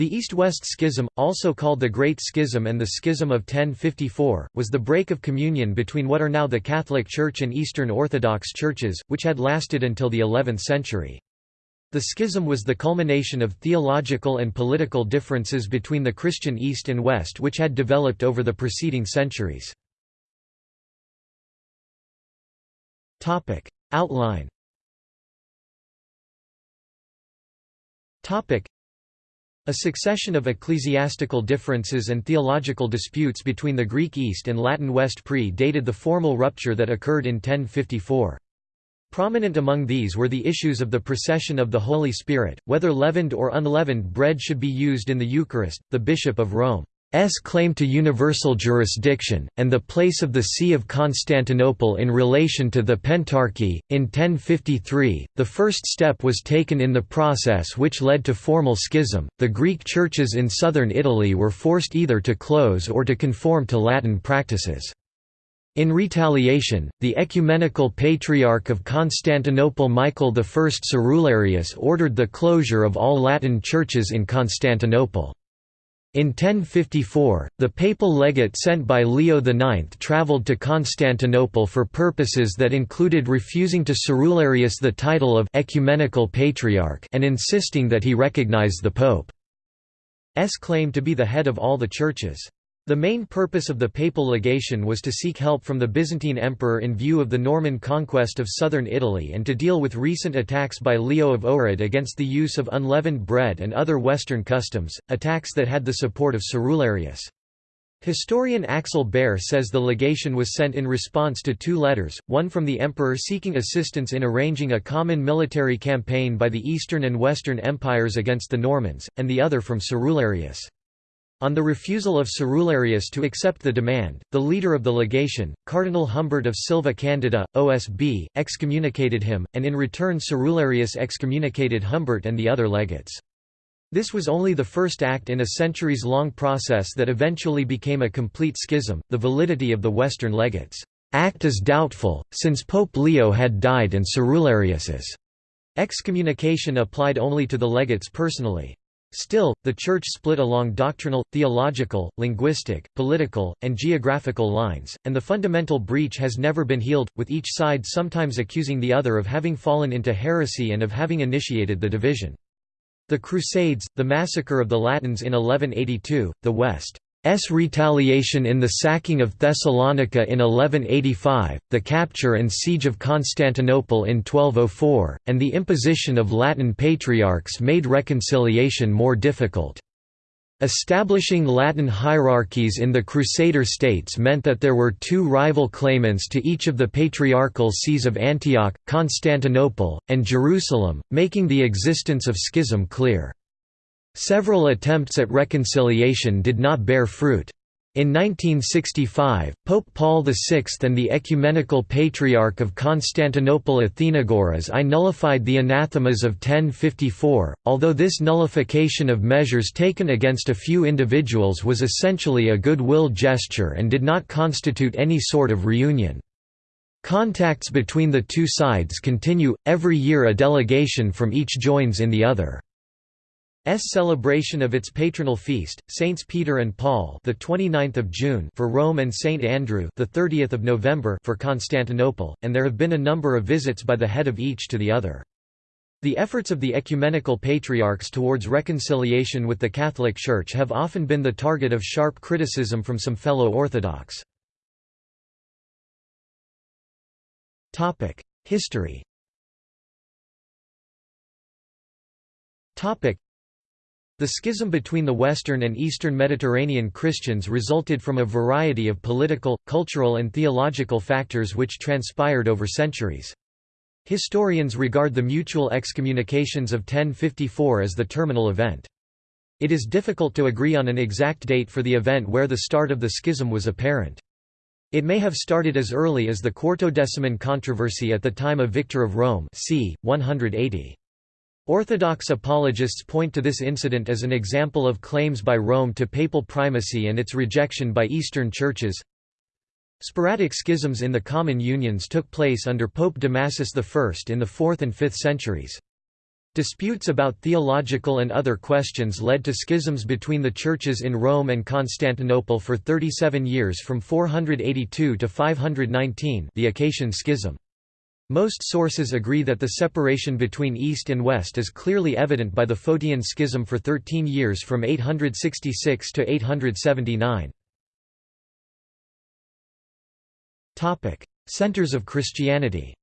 The East-West Schism, also called the Great Schism and the Schism of 1054, was the break of communion between what are now the Catholic Church and Eastern Orthodox churches, which had lasted until the 11th century. The schism was the culmination of theological and political differences between the Christian East and West which had developed over the preceding centuries. Outline a succession of ecclesiastical differences and theological disputes between the Greek East and Latin West pre-dated the formal rupture that occurred in 1054. Prominent among these were the issues of the procession of the Holy Spirit, whether leavened or unleavened bread should be used in the Eucharist, the Bishop of Rome S claim to universal jurisdiction, and the place of the See of Constantinople in relation to the Pentarchy. In 1053, the first step was taken in the process which led to formal schism. The Greek churches in southern Italy were forced either to close or to conform to Latin practices. In retaliation, the Ecumenical Patriarch of Constantinople Michael I Cerularius ordered the closure of all Latin churches in Constantinople. In 1054, the papal legate sent by Leo IX travelled to Constantinople for purposes that included refusing to Cerularius the title of «ecumenical patriarch» and insisting that he recognize the Pope's claim to be the head of all the churches. The main purpose of the papal legation was to seek help from the Byzantine emperor in view of the Norman conquest of southern Italy and to deal with recent attacks by Leo of Ohrid against the use of unleavened bread and other Western customs, attacks that had the support of Cerularius. Historian Axel Bayer says the legation was sent in response to two letters, one from the emperor seeking assistance in arranging a common military campaign by the Eastern and Western empires against the Normans, and the other from Cerularius. On the refusal of Cerularius to accept the demand, the leader of the legation, Cardinal Humbert of Silva Candida, OSB, excommunicated him, and in return Cerularius excommunicated Humbert and the other legates. This was only the first act in a centuries-long process that eventually became a complete schism. The validity of the Western legates' act is doubtful, since Pope Leo had died and Cerularius's excommunication applied only to the legates personally. Still, the Church split along doctrinal, theological, linguistic, political, and geographical lines, and the fundamental breach has never been healed, with each side sometimes accusing the other of having fallen into heresy and of having initiated the division. The Crusades, the massacre of the Latins in 1182, the West S retaliation in the sacking of Thessalonica in 1185, the capture and siege of Constantinople in 1204, and the imposition of Latin patriarchs made reconciliation more difficult. Establishing Latin hierarchies in the Crusader states meant that there were two rival claimants to each of the patriarchal sees of Antioch, Constantinople, and Jerusalem, making the existence of schism clear. Several attempts at reconciliation did not bear fruit. In 1965, Pope Paul VI and the Ecumenical Patriarch of Constantinople Athenagoras I nullified the anathemas of 1054, although this nullification of measures taken against a few individuals was essentially a goodwill gesture and did not constitute any sort of reunion. Contacts between the two sides continue, every year a delegation from each joins in the other. S celebration of its patronal feast, Saints Peter and Paul, the 29th of June for Rome and Saint Andrew, the 30th of November for Constantinople, and there have been a number of visits by the head of each to the other. The efforts of the ecumenical patriarchs towards reconciliation with the Catholic Church have often been the target of sharp criticism from some fellow Orthodox. Topic History the schism between the Western and Eastern Mediterranean Christians resulted from a variety of political, cultural and theological factors which transpired over centuries. Historians regard the mutual excommunications of 1054 as the terminal event. It is difficult to agree on an exact date for the event where the start of the schism was apparent. It may have started as early as the Quartodeciman controversy at the time of Victor of Rome c. 180. Orthodox apologists point to this incident as an example of claims by Rome to papal primacy and its rejection by Eastern churches. Sporadic schisms in the common unions took place under Pope Damasus I in the 4th and 5th centuries. Disputes about theological and other questions led to schisms between the churches in Rome and Constantinople for 37 years from 482 to 519 the Acacian Schism. Most sources agree that the separation between East and West is clearly evident by the Photian Schism for 13 years from 866 to 879. Centers of Christianity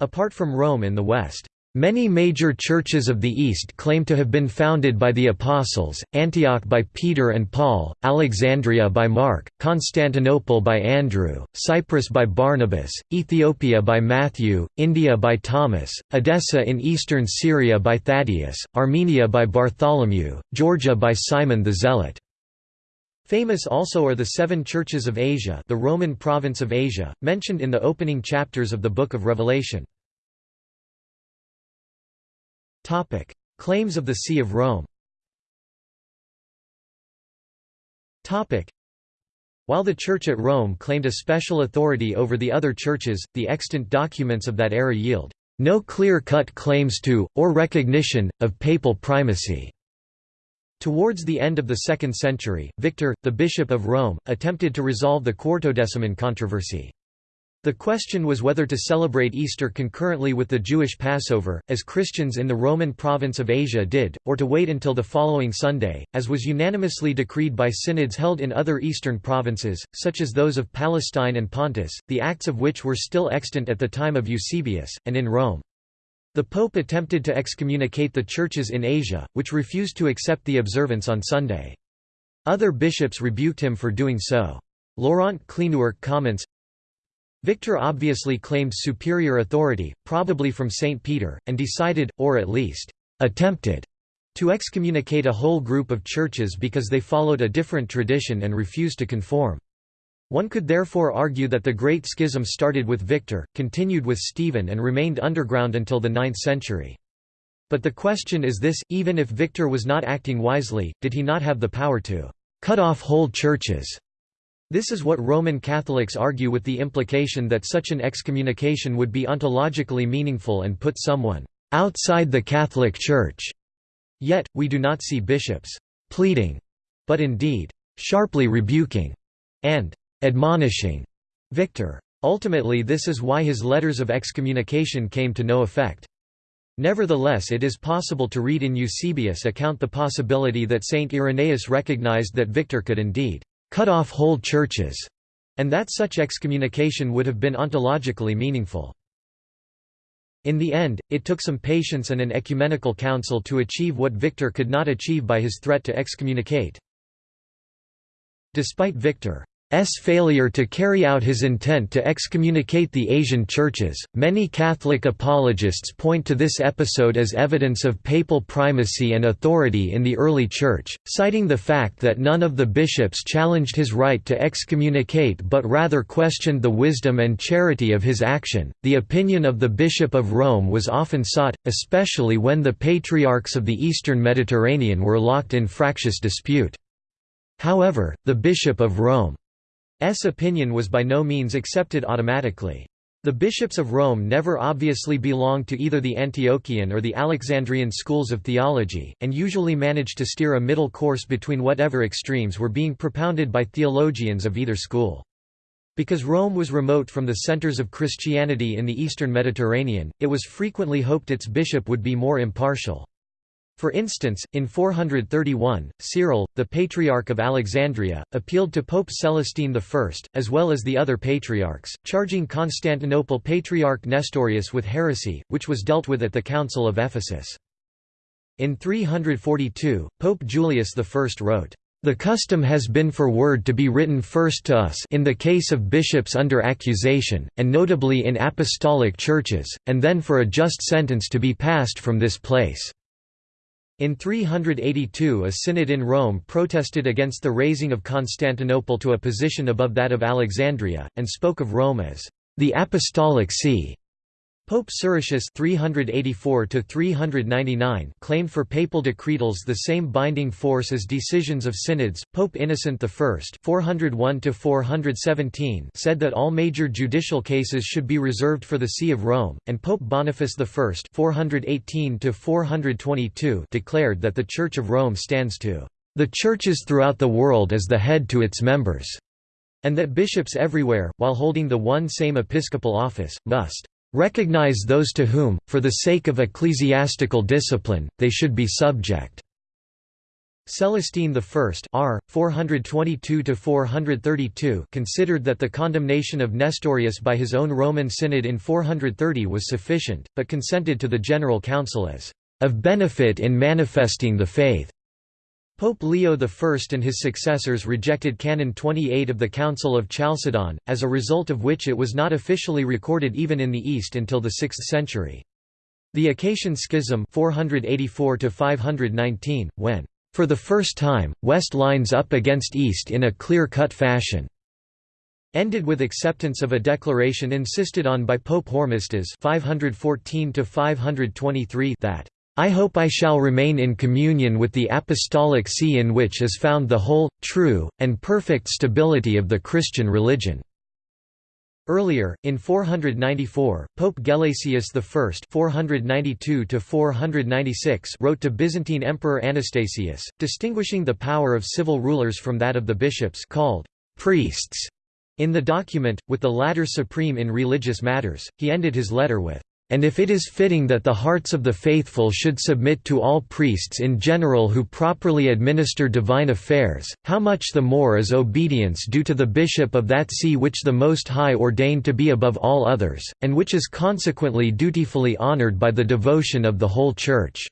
Apart from Rome in the West, Many major churches of the East claim to have been founded by the Apostles, Antioch by Peter and Paul, Alexandria by Mark, Constantinople by Andrew, Cyprus by Barnabas, Ethiopia by Matthew, India by Thomas, Edessa in eastern Syria by Thaddeus, Armenia by Bartholomew, Georgia by Simon the Zealot. Famous also are the seven churches of Asia the Roman province of Asia, mentioned in the opening chapters of the Book of Revelation. Topic: Claims of the See of Rome. Topic: While the Church at Rome claimed a special authority over the other churches, the extant documents of that era yield no clear-cut claims to, or recognition, of papal primacy. Towards the end of the 2nd century, Victor, the Bishop of Rome, attempted to resolve the Quartodeciman controversy. The question was whether to celebrate Easter concurrently with the Jewish Passover, as Christians in the Roman province of Asia did, or to wait until the following Sunday, as was unanimously decreed by synods held in other eastern provinces, such as those of Palestine and Pontus, the acts of which were still extant at the time of Eusebius, and in Rome. The Pope attempted to excommunicate the churches in Asia, which refused to accept the observance on Sunday. Other bishops rebuked him for doing so. Laurent Cleenewerck comments, Victor obviously claimed superior authority, probably from St. Peter, and decided, or at least, attempted, to excommunicate a whole group of churches because they followed a different tradition and refused to conform. One could therefore argue that the Great Schism started with Victor, continued with Stephen and remained underground until the 9th century. But the question is this, even if Victor was not acting wisely, did he not have the power to cut off whole churches this is what Roman Catholics argue with the implication that such an excommunication would be ontologically meaningful and put someone outside the Catholic Church. Yet, we do not see bishops pleading, but indeed sharply rebuking and admonishing Victor. Ultimately this is why his letters of excommunication came to no effect. Nevertheless it is possible to read in Eusebius' account the possibility that Saint Irenaeus recognized that Victor could indeed cut off whole churches, and that such excommunication would have been ontologically meaningful. In the end, it took some patience and an ecumenical council to achieve what Victor could not achieve by his threat to excommunicate. Despite Victor S failure to carry out his intent to excommunicate the Asian churches. Many Catholic apologists point to this episode as evidence of papal primacy and authority in the early Church, citing the fact that none of the bishops challenged his right to excommunicate but rather questioned the wisdom and charity of his action. The opinion of the Bishop of Rome was often sought, especially when the patriarchs of the eastern Mediterranean were locked in fractious dispute. However, the Bishop of Rome S opinion was by no means accepted automatically. The bishops of Rome never obviously belonged to either the Antiochian or the Alexandrian schools of theology, and usually managed to steer a middle course between whatever extremes were being propounded by theologians of either school. Because Rome was remote from the centers of Christianity in the eastern Mediterranean, it was frequently hoped its bishop would be more impartial. For instance, in 431, Cyril, the Patriarch of Alexandria, appealed to Pope Celestine I, as well as the other patriarchs, charging Constantinople Patriarch Nestorius with heresy, which was dealt with at the Council of Ephesus. In 342, Pope Julius I wrote, the custom has been for word to be written first to us in the case of bishops under accusation, and notably in apostolic churches, and then for a just sentence to be passed from this place. In 382 a synod in Rome protested against the raising of Constantinople to a position above that of Alexandria, and spoke of Rome as the Apostolic See. Pope Siricius 384 claimed for papal decretals the same binding force as decisions of synods. Pope Innocent I 401 said that all major judicial cases should be reserved for the See of Rome, and Pope Boniface I 418 declared that the Church of Rome stands to the churches throughout the world as the head to its members, and that bishops everywhere, while holding the one same episcopal office, must recognize those to whom, for the sake of ecclesiastical discipline, they should be subject." Celestine I R. 422 considered that the condemnation of Nestorius by his own Roman Synod in 430 was sufficient, but consented to the General Council as of benefit in manifesting the faith. Pope Leo I and his successors rejected Canon 28 of the Council of Chalcedon, as a result of which it was not officially recorded even in the East until the 6th century. The Acacian Schism 484 when, for the first time, West lines up against East in a clear-cut fashion, ended with acceptance of a declaration insisted on by Pope Hormisdas 514 that I hope I shall remain in communion with the Apostolic See in which is found the whole, true, and perfect stability of the Christian religion." Earlier, in 494, Pope Gelasius I 492 wrote to Byzantine Emperor Anastasius, distinguishing the power of civil rulers from that of the bishops called «priests». In the document, with the latter supreme in religious matters, he ended his letter with and if it is fitting that the hearts of the faithful should submit to all priests in general who properly administer divine affairs, how much the more is obedience due to the bishop of that see which the Most High ordained to be above all others, and which is consequently dutifully honored by the devotion of the whole Church."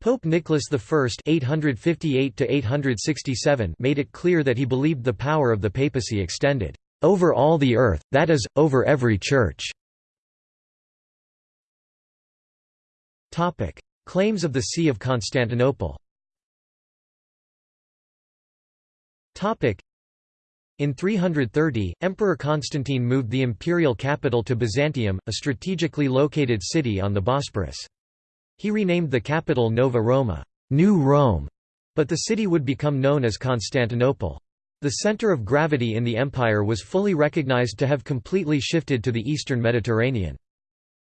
Pope Nicholas I (858–867) made it clear that he believed the power of the papacy extended over all the earth, that is, over every church. Topic: Claims of the See of Constantinople. Topic: in 330, Emperor Constantine moved the imperial capital to Byzantium, a strategically located city on the Bosporus. He renamed the capital Nova Roma, New Rome, but the city would become known as Constantinople. The center of gravity in the empire was fully recognized to have completely shifted to the eastern Mediterranean.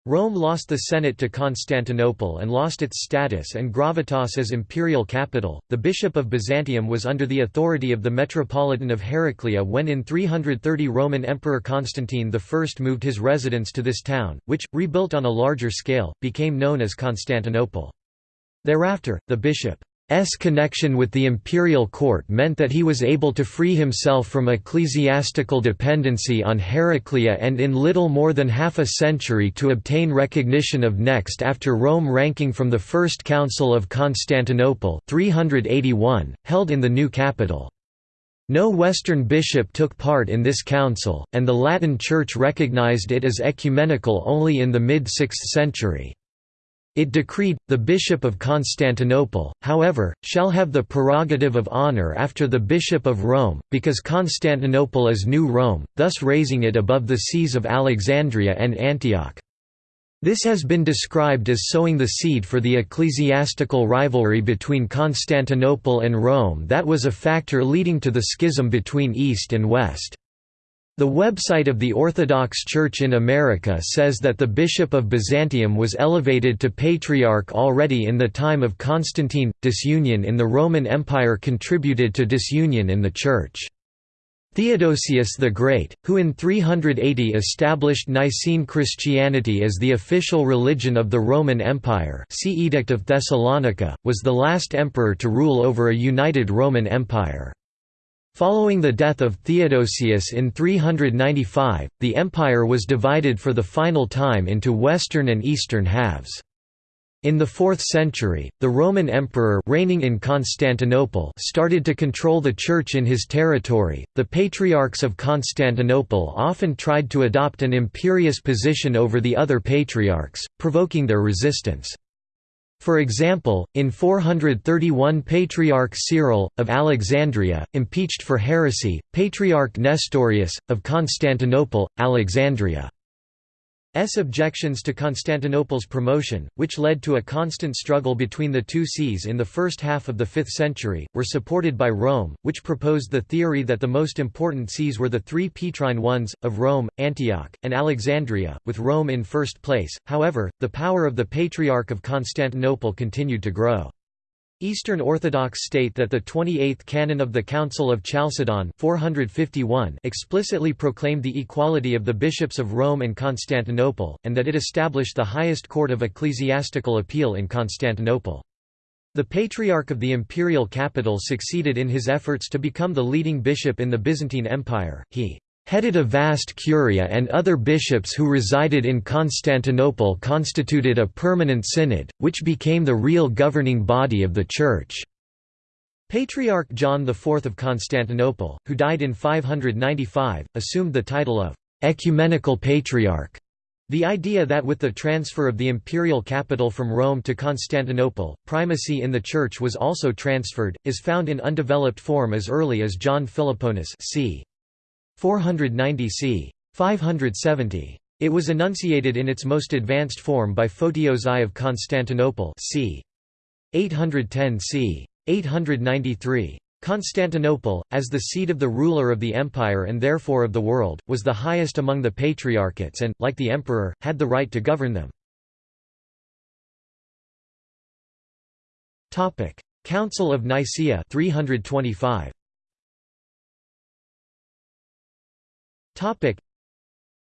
Rome lost the Senate to Constantinople and lost its status and gravitas as imperial capital. The Bishop of Byzantium was under the authority of the Metropolitan of Heraclea when in 330 Roman Emperor Constantine I moved his residence to this town, which, rebuilt on a larger scale, became known as Constantinople. Thereafter, the bishop S connection with the imperial court meant that he was able to free himself from ecclesiastical dependency on Heraclea and in little more than half a century to obtain recognition of next after Rome ranking from the First Council of Constantinople 381, held in the new capital. No Western bishop took part in this council, and the Latin Church recognized it as ecumenical only in the mid-6th century. It decreed, the Bishop of Constantinople, however, shall have the prerogative of honour after the Bishop of Rome, because Constantinople is New Rome, thus raising it above the sees of Alexandria and Antioch. This has been described as sowing the seed for the ecclesiastical rivalry between Constantinople and Rome that was a factor leading to the schism between East and West. The website of the Orthodox Church in America says that the Bishop of Byzantium was elevated to patriarch already in the time of Constantine. Disunion in the Roman Empire contributed to disunion in the Church. Theodosius the Great, who in 380 established Nicene Christianity as the official religion of the Roman Empire see Edict of Thessalonica, was the last emperor to rule over a united Roman Empire. Following the death of Theodosius in 395, the empire was divided for the final time into western and eastern halves. In the 4th century, the Roman emperor reigning in Constantinople started to control the church in his territory. The patriarchs of Constantinople often tried to adopt an imperious position over the other patriarchs, provoking their resistance. For example, in 431 Patriarch Cyril, of Alexandria, impeached for heresy, Patriarch Nestorius, of Constantinople, Alexandria. Objections to Constantinople's promotion, which led to a constant struggle between the two sees in the first half of the 5th century, were supported by Rome, which proposed the theory that the most important sees were the three Petrine ones, of Rome, Antioch, and Alexandria, with Rome in first place. However, the power of the Patriarch of Constantinople continued to grow. Eastern Orthodox state that the 28th canon of the Council of Chalcedon 451 explicitly proclaimed the equality of the bishops of Rome and Constantinople, and that it established the highest court of ecclesiastical appeal in Constantinople. The Patriarch of the imperial capital succeeded in his efforts to become the leading bishop in the Byzantine Empire, he headed a vast curia and other bishops who resided in Constantinople constituted a permanent synod, which became the real governing body of the Church. Patriarch John IV of Constantinople, who died in 595, assumed the title of «ecumenical patriarch». The idea that with the transfer of the imperial capital from Rome to Constantinople, primacy in the Church was also transferred, is found in undeveloped form as early as John Philoponus c. 490 c. 570. It was enunciated in its most advanced form by Photios I of Constantinople c. 810 c. 893. Constantinople, as the seat of the ruler of the empire and therefore of the world, was the highest among the patriarchates and, like the emperor, had the right to govern them. Council of Nicaea 325.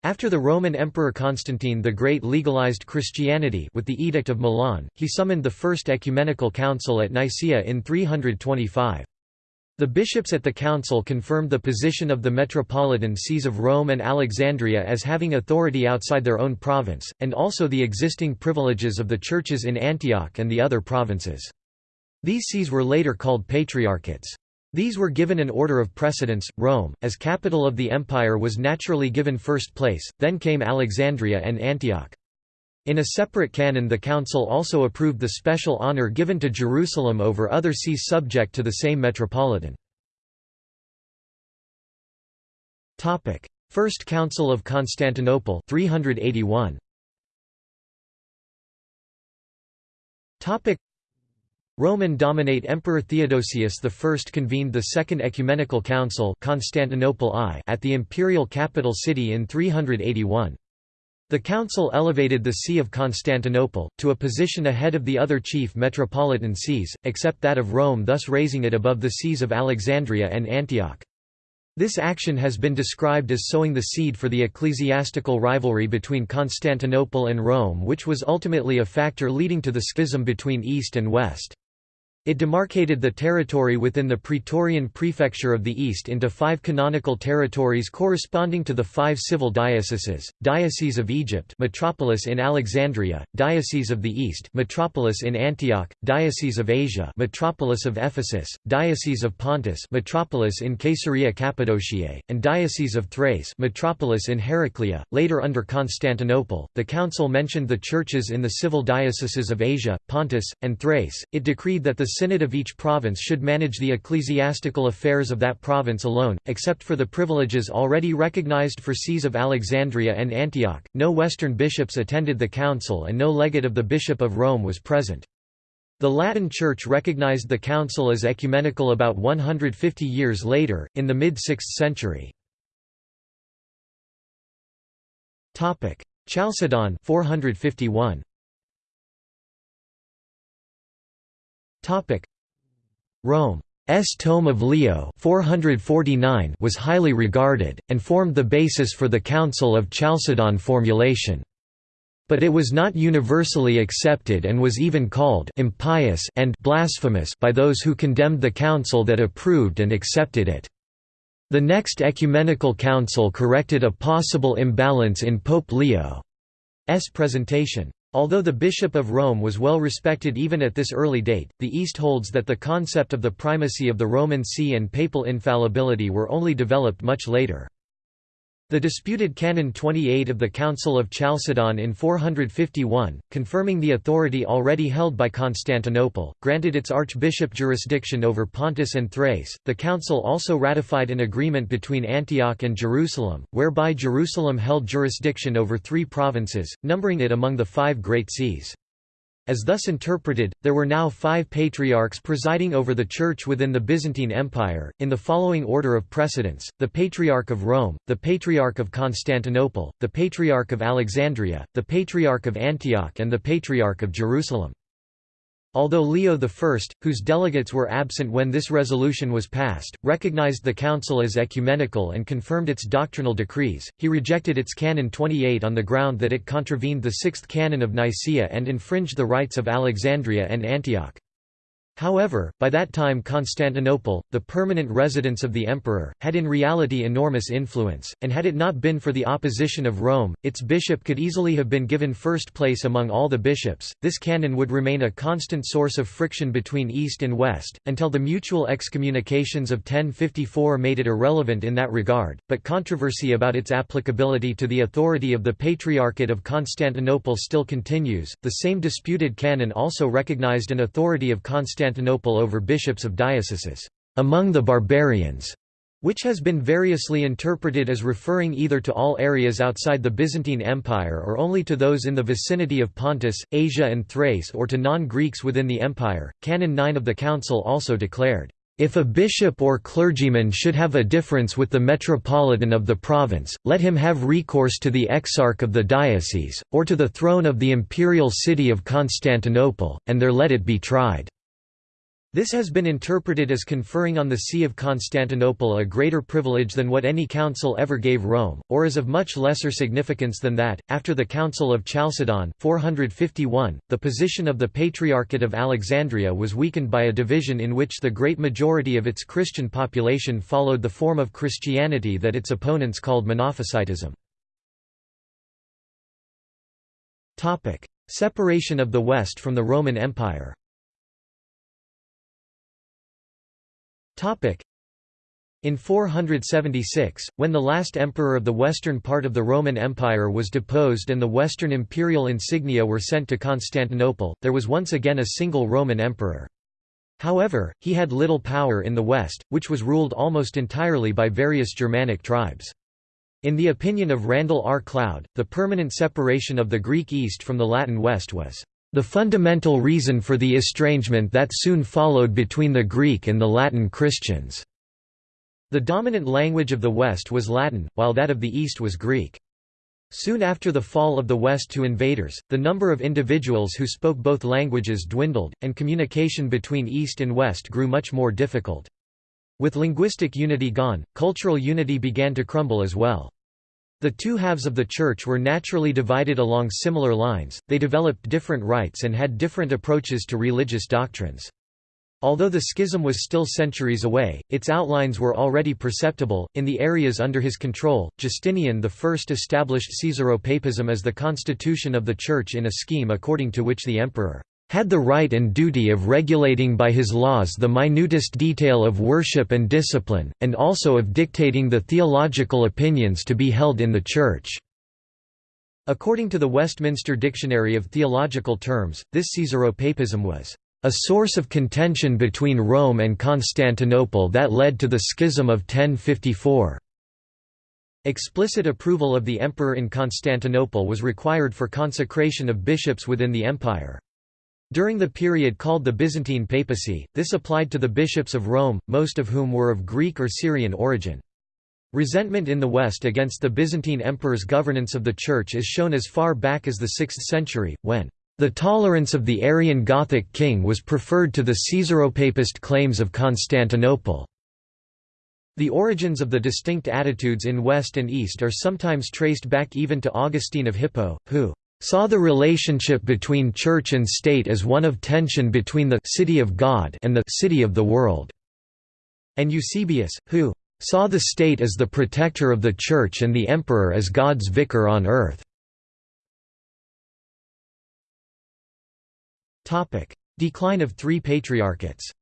After the Roman Emperor Constantine the Great legalized Christianity with the Edict of Milan, he summoned the First Ecumenical Council at Nicaea in 325. The bishops at the council confirmed the position of the metropolitan sees of Rome and Alexandria as having authority outside their own province, and also the existing privileges of the churches in Antioch and the other provinces. These sees were later called patriarchates. These were given an order of precedence. Rome, as capital of the empire, was naturally given first place, then came Alexandria and Antioch. In a separate canon, the council also approved the special honor given to Jerusalem over other sees subject to the same metropolitan. First Council of Constantinople 381. Roman dominate Emperor Theodosius I convened the Second Ecumenical Council Constantinople I at the imperial capital city in 381. The council elevated the See of Constantinople, to a position ahead of the other chief metropolitan sees, except that of Rome thus raising it above the sees of Alexandria and Antioch. This action has been described as sowing the seed for the ecclesiastical rivalry between Constantinople and Rome which was ultimately a factor leading to the schism between East and West. It demarcated the territory within the Praetorian prefecture of the East into five canonical territories corresponding to the five civil dioceses, Diocese of Egypt metropolis in Alexandria, Diocese of the East metropolis in Antioch, Diocese of Asia metropolis of Ephesus, Diocese of Pontus metropolis in Caesarea Cappadociae, and Diocese of Thrace metropolis in Heraclea. Later under Constantinople, the council mentioned the churches in the civil dioceses of Asia, Pontus, and Thrace. It decreed that the synod of each province should manage the ecclesiastical affairs of that province alone, except for the privileges already recognized for sees of Alexandria and Antioch. No Western bishops attended the council and no legate of the Bishop of Rome was present. The Latin Church recognized the council as ecumenical about 150 years later, in the mid-6th century. Chalcedon 451. Rome's Tome of Leo 449 was highly regarded, and formed the basis for the Council of Chalcedon formulation. But it was not universally accepted and was even called impious and blasphemous by those who condemned the council that approved and accepted it. The next ecumenical council corrected a possible imbalance in Pope Leo's presentation. Although the Bishop of Rome was well respected even at this early date, the East holds that the concept of the primacy of the Roman See and papal infallibility were only developed much later. The disputed Canon 28 of the Council of Chalcedon in 451, confirming the authority already held by Constantinople, granted its archbishop jurisdiction over Pontus and Thrace. The council also ratified an agreement between Antioch and Jerusalem, whereby Jerusalem held jurisdiction over three provinces, numbering it among the five great sees. As thus interpreted, there were now five patriarchs presiding over the Church within the Byzantine Empire, in the following order of precedence, the Patriarch of Rome, the Patriarch of Constantinople, the Patriarch of Alexandria, the Patriarch of Antioch and the Patriarch of Jerusalem. Although Leo I, whose delegates were absent when this resolution was passed, recognized the council as ecumenical and confirmed its doctrinal decrees, he rejected its Canon 28 on the ground that it contravened the Sixth Canon of Nicaea and infringed the rights of Alexandria and Antioch. However, by that time Constantinople, the permanent residence of the emperor, had in reality enormous influence, and had it not been for the opposition of Rome, its bishop could easily have been given first place among all the bishops. This canon would remain a constant source of friction between East and West, until the mutual excommunications of 1054 made it irrelevant in that regard, but controversy about its applicability to the authority of the Patriarchate of Constantinople still continues. The same disputed canon also recognized an authority of Constantinople Constantinople over bishops of dioceses, among the barbarians, which has been variously interpreted as referring either to all areas outside the Byzantine Empire or only to those in the vicinity of Pontus, Asia and Thrace or to non-Greeks within the empire. Canon 9 of the Council also declared, if a bishop or clergyman should have a difference with the metropolitan of the province, let him have recourse to the exarch of the diocese, or to the throne of the imperial city of Constantinople, and there let it be tried. This has been interpreted as conferring on the See of Constantinople a greater privilege than what any council ever gave Rome, or is of much lesser significance than that. After the Council of Chalcedon 451, the position of the Patriarchate of Alexandria was weakened by a division in which the great majority of its Christian population followed the form of Christianity that its opponents called Monophysitism. Separation of the West from the Roman Empire In 476, when the last emperor of the western part of the Roman Empire was deposed and the western imperial insignia were sent to Constantinople, there was once again a single Roman emperor. However, he had little power in the west, which was ruled almost entirely by various Germanic tribes. In the opinion of Randall R. Cloud, the permanent separation of the Greek East from the Latin West was the fundamental reason for the estrangement that soon followed between the Greek and the Latin Christians. The dominant language of the West was Latin, while that of the East was Greek. Soon after the fall of the West to invaders, the number of individuals who spoke both languages dwindled, and communication between East and West grew much more difficult. With linguistic unity gone, cultural unity began to crumble as well. The two halves of the Church were naturally divided along similar lines, they developed different rites and had different approaches to religious doctrines. Although the schism was still centuries away, its outlines were already perceptible. In the areas under his control, Justinian I established Caesaropapism as the constitution of the Church in a scheme according to which the emperor had the right and duty of regulating by his laws the minutest detail of worship and discipline, and also of dictating the theological opinions to be held in the Church." According to the Westminster Dictionary of Theological Terms, this Caesaropapism was a source of contention between Rome and Constantinople that led to the Schism of 1054. Explicit approval of the emperor in Constantinople was required for consecration of bishops within the empire. During the period called the Byzantine papacy, this applied to the bishops of Rome, most of whom were of Greek or Syrian origin. Resentment in the West against the Byzantine emperor's governance of the Church is shown as far back as the 6th century, when the tolerance of the Arian Gothic king was preferred to the Caesaropapist claims of Constantinople. The origins of the distinct attitudes in West and East are sometimes traced back even to Augustine of Hippo, who saw the relationship between church and state as one of tension between the city of God and the city of the world, and Eusebius, who saw the state as the protector of the church and the emperor as God's vicar on earth. Decline of three patriarchates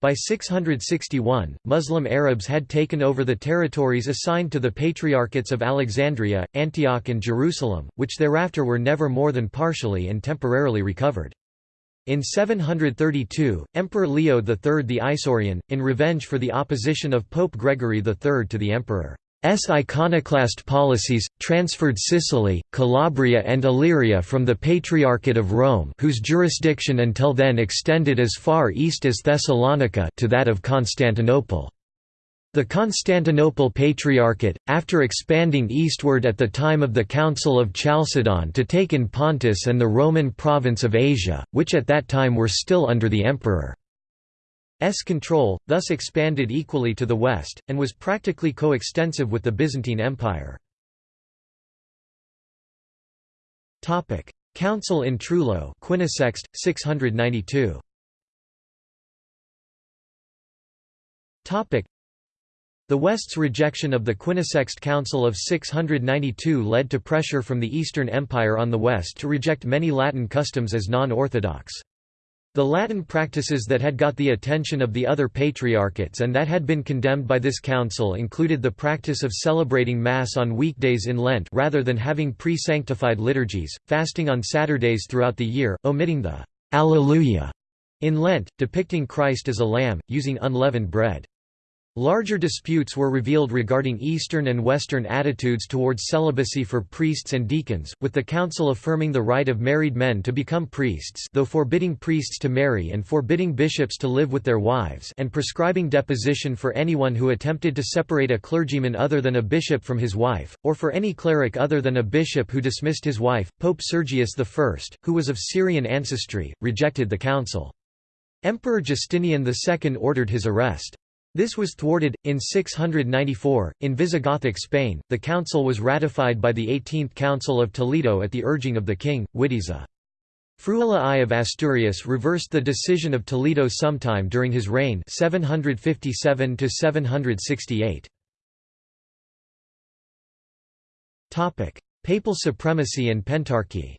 By 661, Muslim Arabs had taken over the territories assigned to the Patriarchates of Alexandria, Antioch and Jerusalem, which thereafter were never more than partially and temporarily recovered. In 732, Emperor Leo III the Isaurian, in revenge for the opposition of Pope Gregory III to the emperor S iconoclast policies, transferred Sicily, Calabria and Illyria from the Patriarchate of Rome whose jurisdiction until then extended as far east as Thessalonica to that of Constantinople. The Constantinople Patriarchate, after expanding eastward at the time of the Council of Chalcedon to take in Pontus and the Roman province of Asia, which at that time were still under the emperor. S control, thus expanded equally to the west, and was practically co-extensive with the Byzantine Empire. Council in Trullo Quinisext, 692. The West's rejection of the Quinisext Council of 692 led to pressure from the Eastern Empire on the West to reject many Latin customs as non-orthodox. The Latin practices that had got the attention of the other patriarchates and that had been condemned by this council included the practice of celebrating Mass on weekdays in Lent rather than having pre-sanctified liturgies, fasting on Saturdays throughout the year, omitting the Alleluia in Lent, depicting Christ as a lamb, using unleavened bread. Larger disputes were revealed regarding Eastern and Western attitudes towards celibacy for priests and deacons, with the council affirming the right of married men to become priests though forbidding priests to marry and forbidding bishops to live with their wives and prescribing deposition for anyone who attempted to separate a clergyman other than a bishop from his wife, or for any cleric other than a bishop who dismissed his wife. Pope Sergius I, who was of Syrian ancestry, rejected the council. Emperor Justinian II ordered his arrest. This was thwarted. In 694, in Visigothic Spain, the council was ratified by the 18th Council of Toledo at the urging of the king, Witiza. Fruela I of Asturias reversed the decision of Toledo sometime during his reign 757 Papal supremacy and pentarchy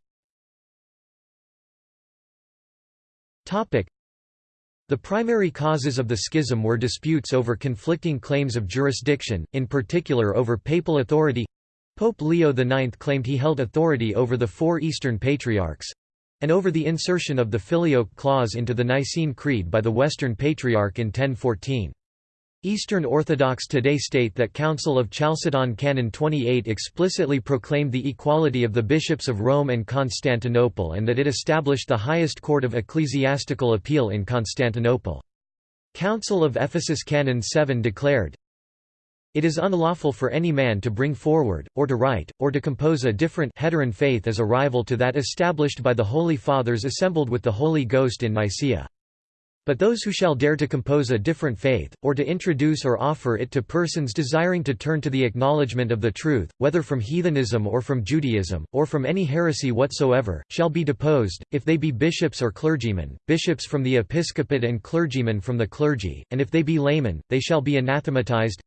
the primary causes of the schism were disputes over conflicting claims of jurisdiction, in particular over papal authority. Pope Leo IX claimed he held authority over the four Eastern Patriarchs—and over the insertion of the Filioque clause into the Nicene Creed by the Western Patriarch in 1014. Eastern Orthodox today state that Council of Chalcedon Canon 28 explicitly proclaimed the equality of the bishops of Rome and Constantinople and that it established the highest court of ecclesiastical appeal in Constantinople. Council of Ephesus Canon 7 declared, It is unlawful for any man to bring forward, or to write, or to compose a different heteron faith as a rival to that established by the Holy Fathers assembled with the Holy Ghost in Nicaea. But those who shall dare to compose a different faith, or to introduce or offer it to persons desiring to turn to the acknowledgement of the truth, whether from heathenism or from Judaism, or from any heresy whatsoever, shall be deposed, if they be bishops or clergymen, bishops from the episcopate and clergymen from the clergy, and if they be laymen, they shall be anathematized,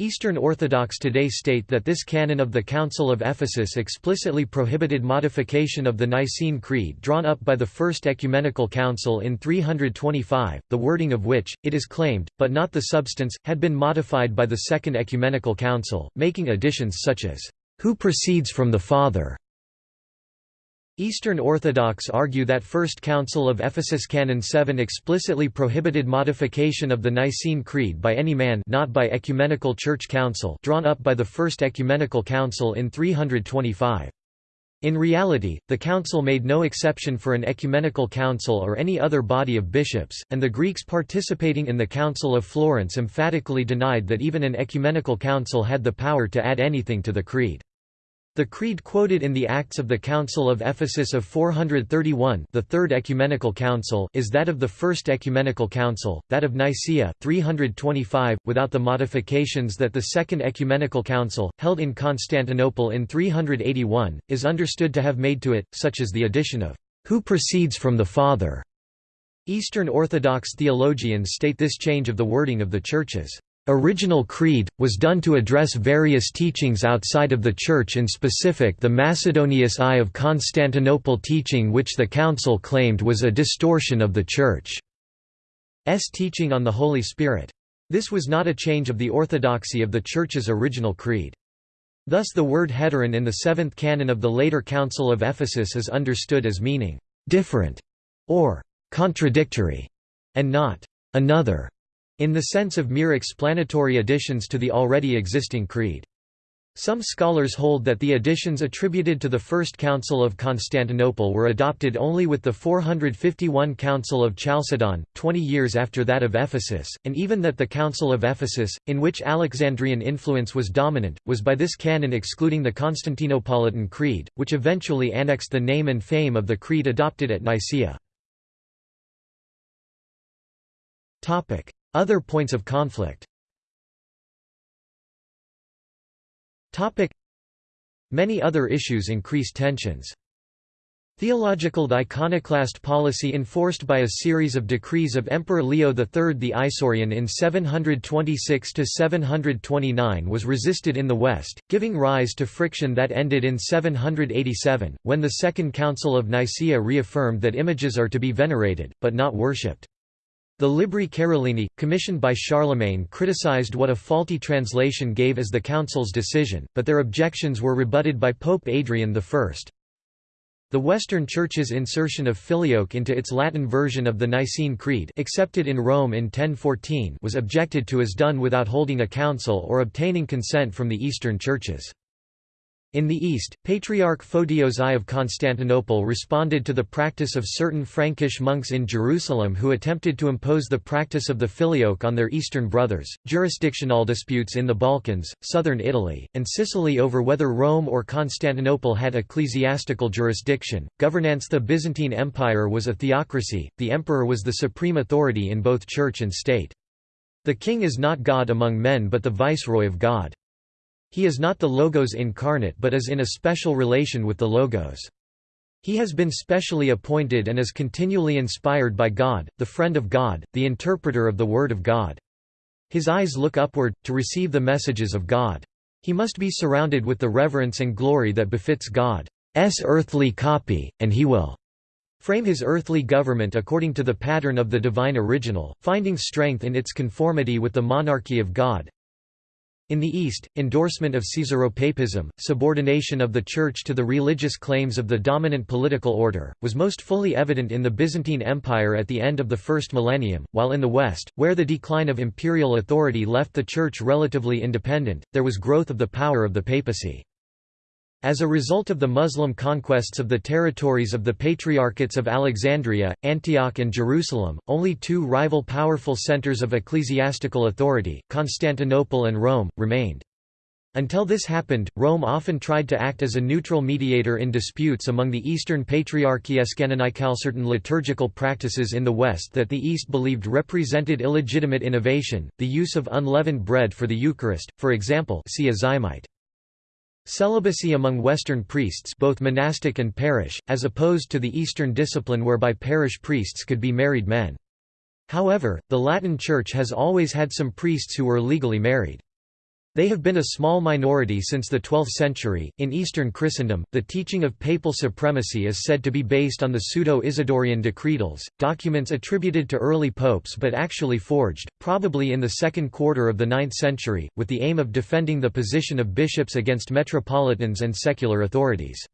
Eastern Orthodox today state that this canon of the Council of Ephesus explicitly prohibited modification of the Nicene Creed drawn up by the First Ecumenical Council in 325, the wording of which, it is claimed, but not the substance, had been modified by the Second Ecumenical Council, making additions such as, "...who proceeds from the Father", Eastern Orthodox argue that First Council of Ephesus Canon 7 explicitly prohibited modification of the Nicene Creed by any man not by Ecumenical Church Council drawn up by the First Ecumenical Council in 325. In reality, the council made no exception for an ecumenical council or any other body of bishops, and the Greeks participating in the Council of Florence emphatically denied that even an ecumenical council had the power to add anything to the creed. The creed quoted in the Acts of the Council of Ephesus of 431 the Third Ecumenical Council is that of the First Ecumenical Council, that of Nicaea, 325, without the modifications that the Second Ecumenical Council, held in Constantinople in 381, is understood to have made to it, such as the addition of "...who proceeds from the Father." Eastern Orthodox theologians state this change of the wording of the Church's original creed, was done to address various teachings outside of the Church in specific the Macedonius I of Constantinople teaching which the Council claimed was a distortion of the Church's teaching on the Holy Spirit. This was not a change of the orthodoxy of the Church's original creed. Thus the word heteron in the seventh canon of the later Council of Ephesus is understood as meaning «different» or «contradictory» and not «another» in the sense of mere explanatory additions to the already existing creed. Some scholars hold that the additions attributed to the First Council of Constantinople were adopted only with the 451 Council of Chalcedon, 20 years after that of Ephesus, and even that the Council of Ephesus, in which Alexandrian influence was dominant, was by this canon excluding the Constantinopolitan Creed, which eventually annexed the name and fame of the creed adopted at Nicaea. Other points of conflict Many other issues increased tensions. Theological iconoclast policy enforced by a series of decrees of Emperor Leo III the Isaurian in 726–729 was resisted in the West, giving rise to friction that ended in 787, when the Second Council of Nicaea reaffirmed that images are to be venerated, but not worshipped. The Libri Carolini, commissioned by Charlemagne criticized what a faulty translation gave as the council's decision, but their objections were rebutted by Pope Adrian I. The Western Church's insertion of filioque into its Latin version of the Nicene Creed accepted in Rome in 1014 was objected to as done without holding a council or obtaining consent from the Eastern churches. In the east, Patriarch Photios I of Constantinople responded to the practice of certain Frankish monks in Jerusalem who attempted to impose the practice of the filioque on their eastern brothers. Jurisdictional disputes in the Balkans, southern Italy, and Sicily over whether Rome or Constantinople had ecclesiastical jurisdiction. Governance The Byzantine Empire was a theocracy, the emperor was the supreme authority in both church and state. The king is not God among men but the viceroy of God. He is not the Logos incarnate but is in a special relation with the Logos. He has been specially appointed and is continually inspired by God, the friend of God, the interpreter of the Word of God. His eyes look upward, to receive the messages of God. He must be surrounded with the reverence and glory that befits God's earthly copy, and he will frame his earthly government according to the pattern of the divine original, finding strength in its conformity with the monarchy of God, in the East, endorsement of Caesaropapism, subordination of the Church to the religious claims of the dominant political order, was most fully evident in the Byzantine Empire at the end of the first millennium, while in the West, where the decline of imperial authority left the Church relatively independent, there was growth of the power of the papacy. As a result of the Muslim conquests of the territories of the Patriarchates of Alexandria, Antioch and Jerusalem, only two rival powerful centers of ecclesiastical authority, Constantinople and Rome, remained. Until this happened, Rome often tried to act as a neutral mediator in disputes among the Eastern Patriarchies canonical certain liturgical practices in the West that the East believed represented illegitimate innovation, the use of unleavened bread for the Eucharist, for example see Azymite. Celibacy among Western priests both monastic and parish, as opposed to the Eastern discipline whereby parish priests could be married men. However, the Latin Church has always had some priests who were legally married. They have been a small minority since the 12th century. In Eastern Christendom, the teaching of papal supremacy is said to be based on the pseudo Isidorian decretals, documents attributed to early popes but actually forged, probably in the second quarter of the 9th century, with the aim of defending the position of bishops against metropolitans and secular authorities.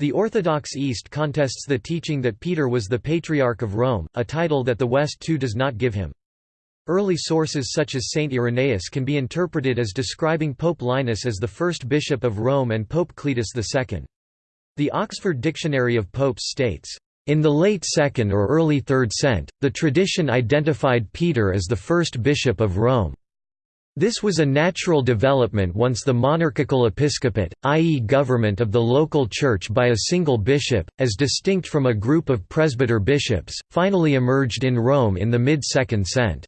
The Orthodox East contests the teaching that Peter was the Patriarch of Rome, a title that the West too does not give him. Early sources such as Saint Irenaeus can be interpreted as describing Pope Linus as the first bishop of Rome and Pope Cletus II. The Oxford Dictionary of Popes states, in the late 2nd or early 3rd cent, the tradition identified Peter as the first bishop of Rome. This was a natural development once the monarchical episcopate, i.e. government of the local church by a single bishop, as distinct from a group of presbyter bishops, finally emerged in Rome in the mid-2nd cent.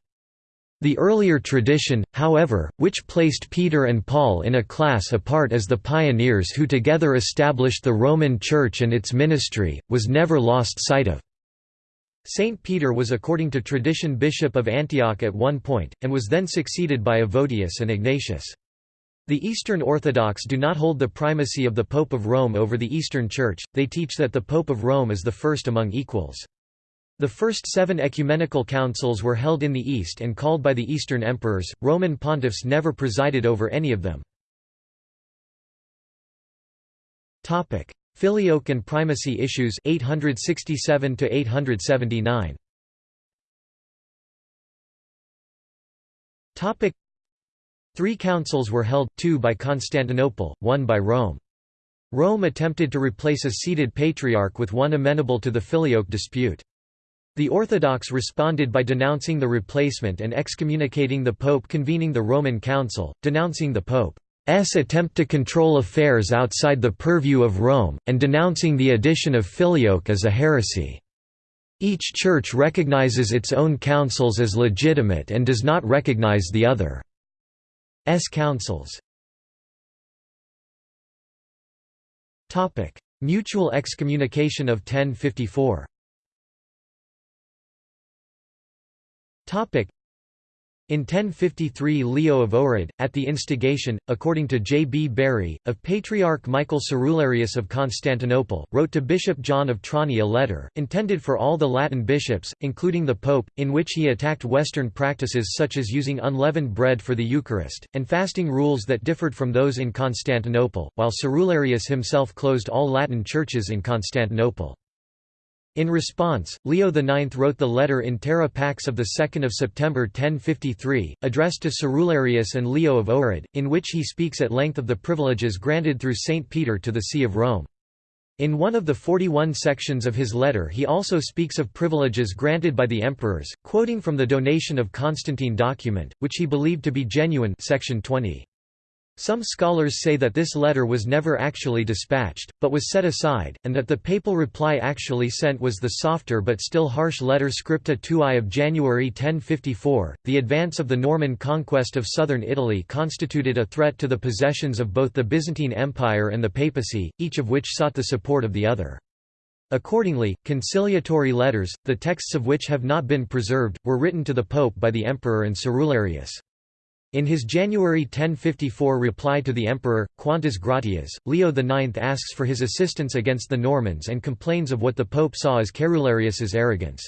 The earlier tradition, however, which placed Peter and Paul in a class apart as the pioneers who together established the Roman Church and its ministry, was never lost sight of. Saint Peter was according to tradition bishop of Antioch at one point, and was then succeeded by Evodius and Ignatius. The Eastern Orthodox do not hold the primacy of the Pope of Rome over the Eastern Church, they teach that the Pope of Rome is the first among equals. The first seven ecumenical councils were held in the East and called by the Eastern emperors, Roman pontiffs never presided over any of them. Filioque and primacy issues 867 to 879 Topic Three councils were held, two by Constantinople, one by Rome. Rome attempted to replace a seated patriarch with one amenable to the Filioque dispute. The Orthodox responded by denouncing the replacement and excommunicating the Pope convening the Roman Council, denouncing the Pope's attempt to control affairs outside the purview of Rome, and denouncing the addition of Filioque as a heresy. Each church recognizes its own councils as legitimate and does not recognize the other's councils. Mutual excommunication of 1054 in 1053 Leo of Ohrid, at the instigation, according to J. B. Bury, of Patriarch Michael Cerularius of Constantinople, wrote to Bishop John of Trani a letter, intended for all the Latin bishops, including the Pope, in which he attacked Western practices such as using unleavened bread for the Eucharist, and fasting rules that differed from those in Constantinople, while Cerularius himself closed all Latin churches in Constantinople. In response, Leo IX wrote the letter in Terra Pax of 2 September 1053, addressed to Cerularius and Leo of Ohrid, in which he speaks at length of the privileges granted through Saint Peter to the See of Rome. In one of the 41 sections of his letter he also speaks of privileges granted by the emperors, quoting from the donation of Constantine document, which he believed to be genuine section 20. Some scholars say that this letter was never actually dispatched, but was set aside, and that the papal reply actually sent was the softer but still harsh letter Scripta Tuae of January 1054. The advance of the Norman conquest of southern Italy constituted a threat to the possessions of both the Byzantine Empire and the papacy, each of which sought the support of the other. Accordingly, conciliatory letters, the texts of which have not been preserved, were written to the Pope by the Emperor and Cerularius. In his January 1054 reply to the emperor, Quantas Gratias, Leo IX asks for his assistance against the Normans and complains of what the pope saw as Cerularius's arrogance.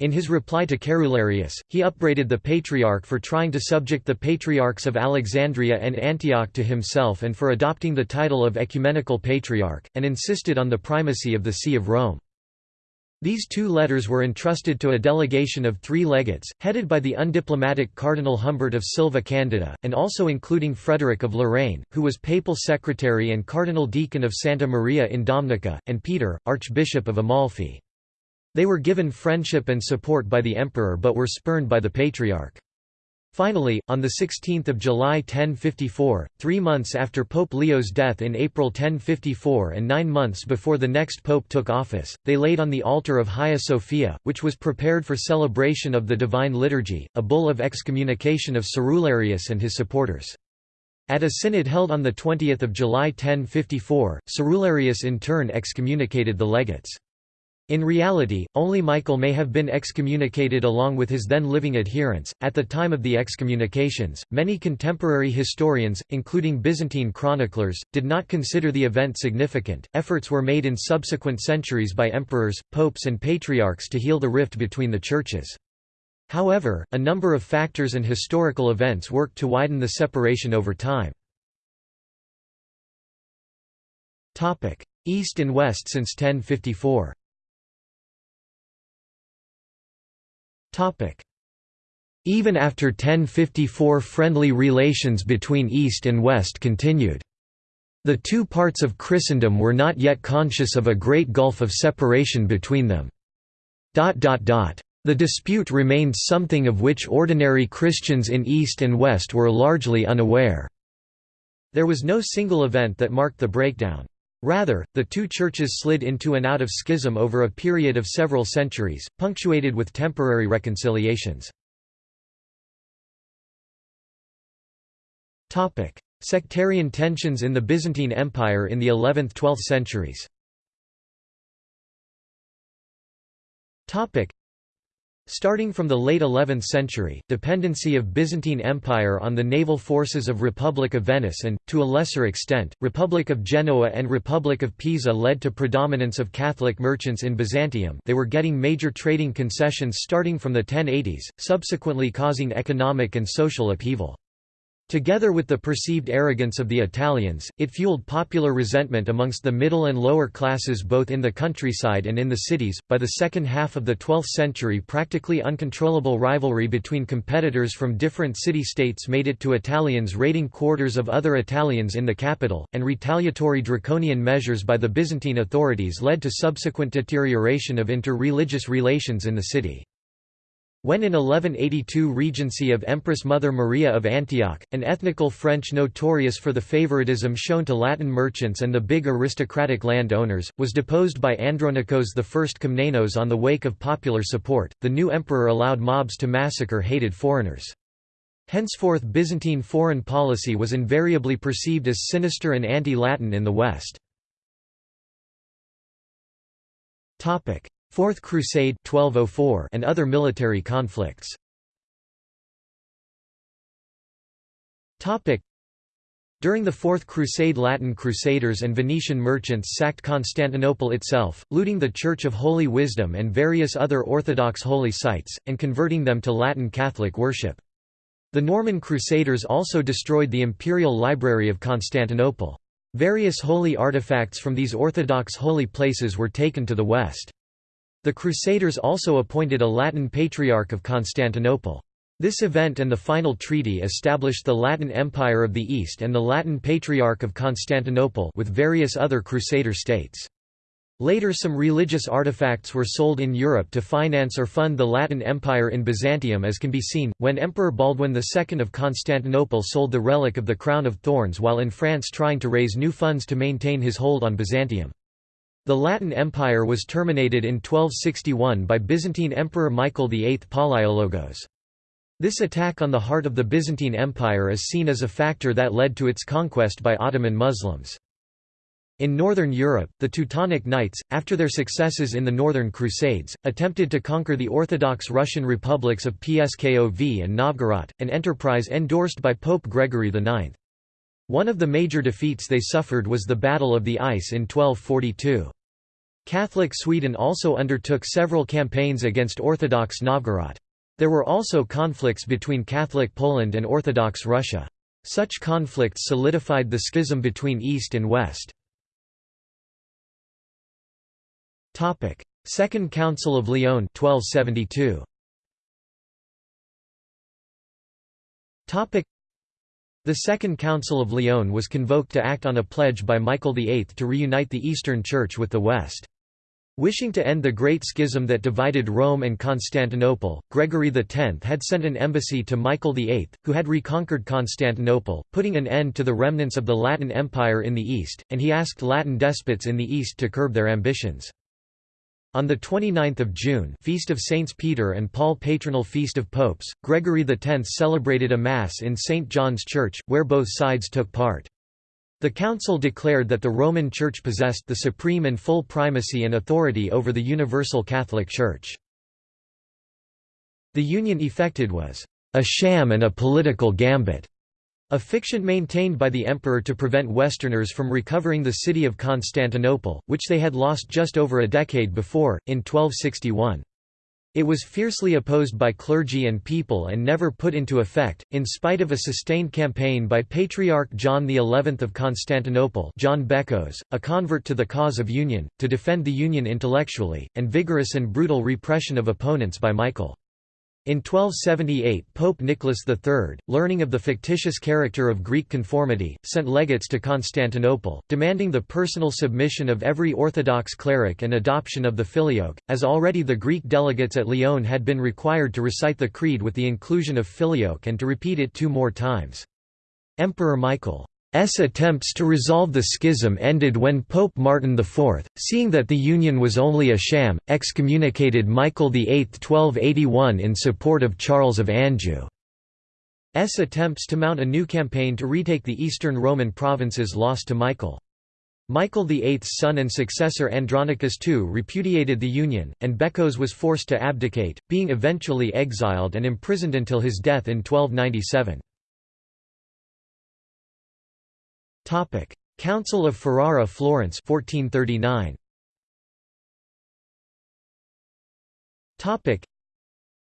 In his reply to Cerularius, he upbraided the Patriarch for trying to subject the Patriarchs of Alexandria and Antioch to himself and for adopting the title of Ecumenical Patriarch, and insisted on the primacy of the See of Rome. These two letters were entrusted to a delegation of three legates, headed by the undiplomatic Cardinal Humbert of Silva Candida, and also including Frederick of Lorraine, who was papal secretary and cardinal deacon of Santa Maria in Domnica, and Peter, Archbishop of Amalfi. They were given friendship and support by the emperor but were spurned by the Patriarch. Finally, on 16 July 1054, three months after Pope Leo's death in April 1054 and nine months before the next pope took office, they laid on the altar of Hagia Sophia, which was prepared for celebration of the Divine Liturgy, a bull of excommunication of Cerularius and his supporters. At a synod held on 20 July 1054, Cerularius in turn excommunicated the legates. In reality, only Michael may have been excommunicated along with his then living adherents. At the time of the excommunications, many contemporary historians, including Byzantine chroniclers, did not consider the event significant. Efforts were made in subsequent centuries by emperors, popes, and patriarchs to heal the rift between the churches. However, a number of factors and historical events worked to widen the separation over time. East and West since 1054 Even after 1054 friendly relations between East and West continued. The two parts of Christendom were not yet conscious of a great gulf of separation between them. The dispute remained something of which ordinary Christians in East and West were largely unaware. There was no single event that marked the breakdown. Rather, the two churches slid into and out of schism over a period of several centuries, punctuated with temporary reconciliations. Sectarian tensions in the Byzantine Empire in the 11th–12th centuries Starting from the late 11th century, dependency of Byzantine Empire on the naval forces of Republic of Venice and, to a lesser extent, Republic of Genoa and Republic of Pisa led to predominance of Catholic merchants in Byzantium they were getting major trading concessions starting from the 1080s, subsequently causing economic and social upheaval. Together with the perceived arrogance of the Italians, it fueled popular resentment amongst the middle and lower classes both in the countryside and in the cities. By the second half of the 12th century, practically uncontrollable rivalry between competitors from different city states made it to Italians raiding quarters of other Italians in the capital, and retaliatory draconian measures by the Byzantine authorities led to subsequent deterioration of inter-religious relations in the city. When in 1182 regency of Empress Mother Maria of Antioch, an ethnical French notorious for the favoritism shown to Latin merchants and the big aristocratic land owners, was deposed by Andronikos I Komnenos on the wake of popular support, the new emperor allowed mobs to massacre hated foreigners. Henceforth Byzantine foreign policy was invariably perceived as sinister and anti-Latin in the West. Fourth Crusade 1204 and other military conflicts. During the Fourth Crusade Latin Crusaders and Venetian merchants sacked Constantinople itself, looting the Church of Holy Wisdom and various other Orthodox holy sites, and converting them to Latin Catholic worship. The Norman Crusaders also destroyed the Imperial Library of Constantinople. Various holy artifacts from these Orthodox holy places were taken to the west. The Crusaders also appointed a Latin Patriarch of Constantinople. This event and the final treaty established the Latin Empire of the East and the Latin Patriarch of Constantinople with various other Crusader states. Later some religious artifacts were sold in Europe to finance or fund the Latin Empire in Byzantium as can be seen, when Emperor Baldwin II of Constantinople sold the relic of the Crown of Thorns while in France trying to raise new funds to maintain his hold on Byzantium. The Latin Empire was terminated in 1261 by Byzantine Emperor Michael VIII Palaiologos. This attack on the heart of the Byzantine Empire is seen as a factor that led to its conquest by Ottoman Muslims. In northern Europe, the Teutonic Knights, after their successes in the Northern Crusades, attempted to conquer the Orthodox Russian republics of Pskov and Novgorod, an enterprise endorsed by Pope Gregory IX. One of the major defeats they suffered was the Battle of the Ice in 1242. Catholic Sweden also undertook several campaigns against Orthodox Novgorod. There were also conflicts between Catholic Poland and Orthodox Russia. Such conflicts solidified the schism between East and West. Second Council of Lyon 1272. The Second Council of Lyon was convoked to act on a pledge by Michael VIII to reunite the Eastern Church with the West. Wishing to end the Great Schism that divided Rome and Constantinople, Gregory X had sent an embassy to Michael VIII, who had reconquered Constantinople, putting an end to the remnants of the Latin Empire in the East, and he asked Latin despots in the East to curb their ambitions. On 29 June Feast of Saints Peter and Paul Patronal Feast of Popes, Gregory X celebrated a Mass in St. John's Church, where both sides took part. The Council declared that the Roman Church possessed the supreme and full primacy and authority over the Universal Catholic Church. The union effected was, "...a sham and a political gambit." A fiction maintained by the emperor to prevent Westerners from recovering the city of Constantinople, which they had lost just over a decade before, in 1261. It was fiercely opposed by clergy and people and never put into effect, in spite of a sustained campaign by Patriarch John XI of Constantinople John Bekkos, a convert to the cause of union, to defend the union intellectually, and vigorous and brutal repression of opponents by Michael. In 1278 Pope Nicholas III, learning of the fictitious character of Greek conformity, sent legates to Constantinople, demanding the personal submission of every Orthodox cleric and adoption of the filioque, as already the Greek delegates at Lyon had been required to recite the Creed with the inclusion of filioque and to repeat it two more times. Emperor Michael S attempts to resolve the schism ended when Pope Martin IV, seeing that the union was only a sham, excommunicated Michael VIII 1281 in support of Charles of Anjou. S attempts to mount a new campaign to retake the eastern Roman provinces lost to Michael. Michael VIII's son and successor Andronicus II repudiated the union, and Bekkos was forced to abdicate, being eventually exiled and imprisoned until his death in 1297. Council of Ferrara Florence 1439. Topic: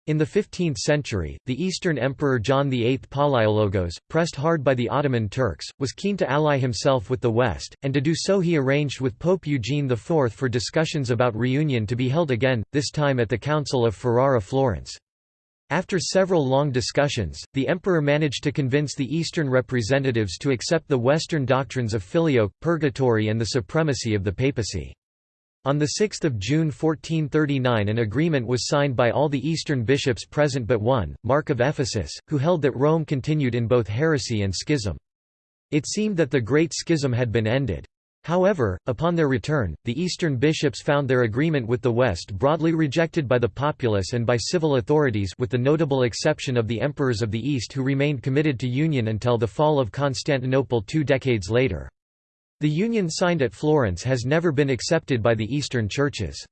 In the 15th century, the Eastern Emperor John VIII Palaiologos, pressed hard by the Ottoman Turks, was keen to ally himself with the West, and to do so he arranged with Pope Eugene IV for discussions about reunion to be held again, this time at the Council of Ferrara Florence. After several long discussions, the emperor managed to convince the Eastern representatives to accept the Western doctrines of filioque, purgatory and the supremacy of the papacy. On 6 June 1439 an agreement was signed by all the Eastern bishops present but one, Mark of Ephesus, who held that Rome continued in both heresy and schism. It seemed that the Great Schism had been ended. However, upon their return, the Eastern bishops found their agreement with the West broadly rejected by the populace and by civil authorities with the notable exception of the emperors of the East who remained committed to union until the fall of Constantinople two decades later. The union signed at Florence has never been accepted by the Eastern churches.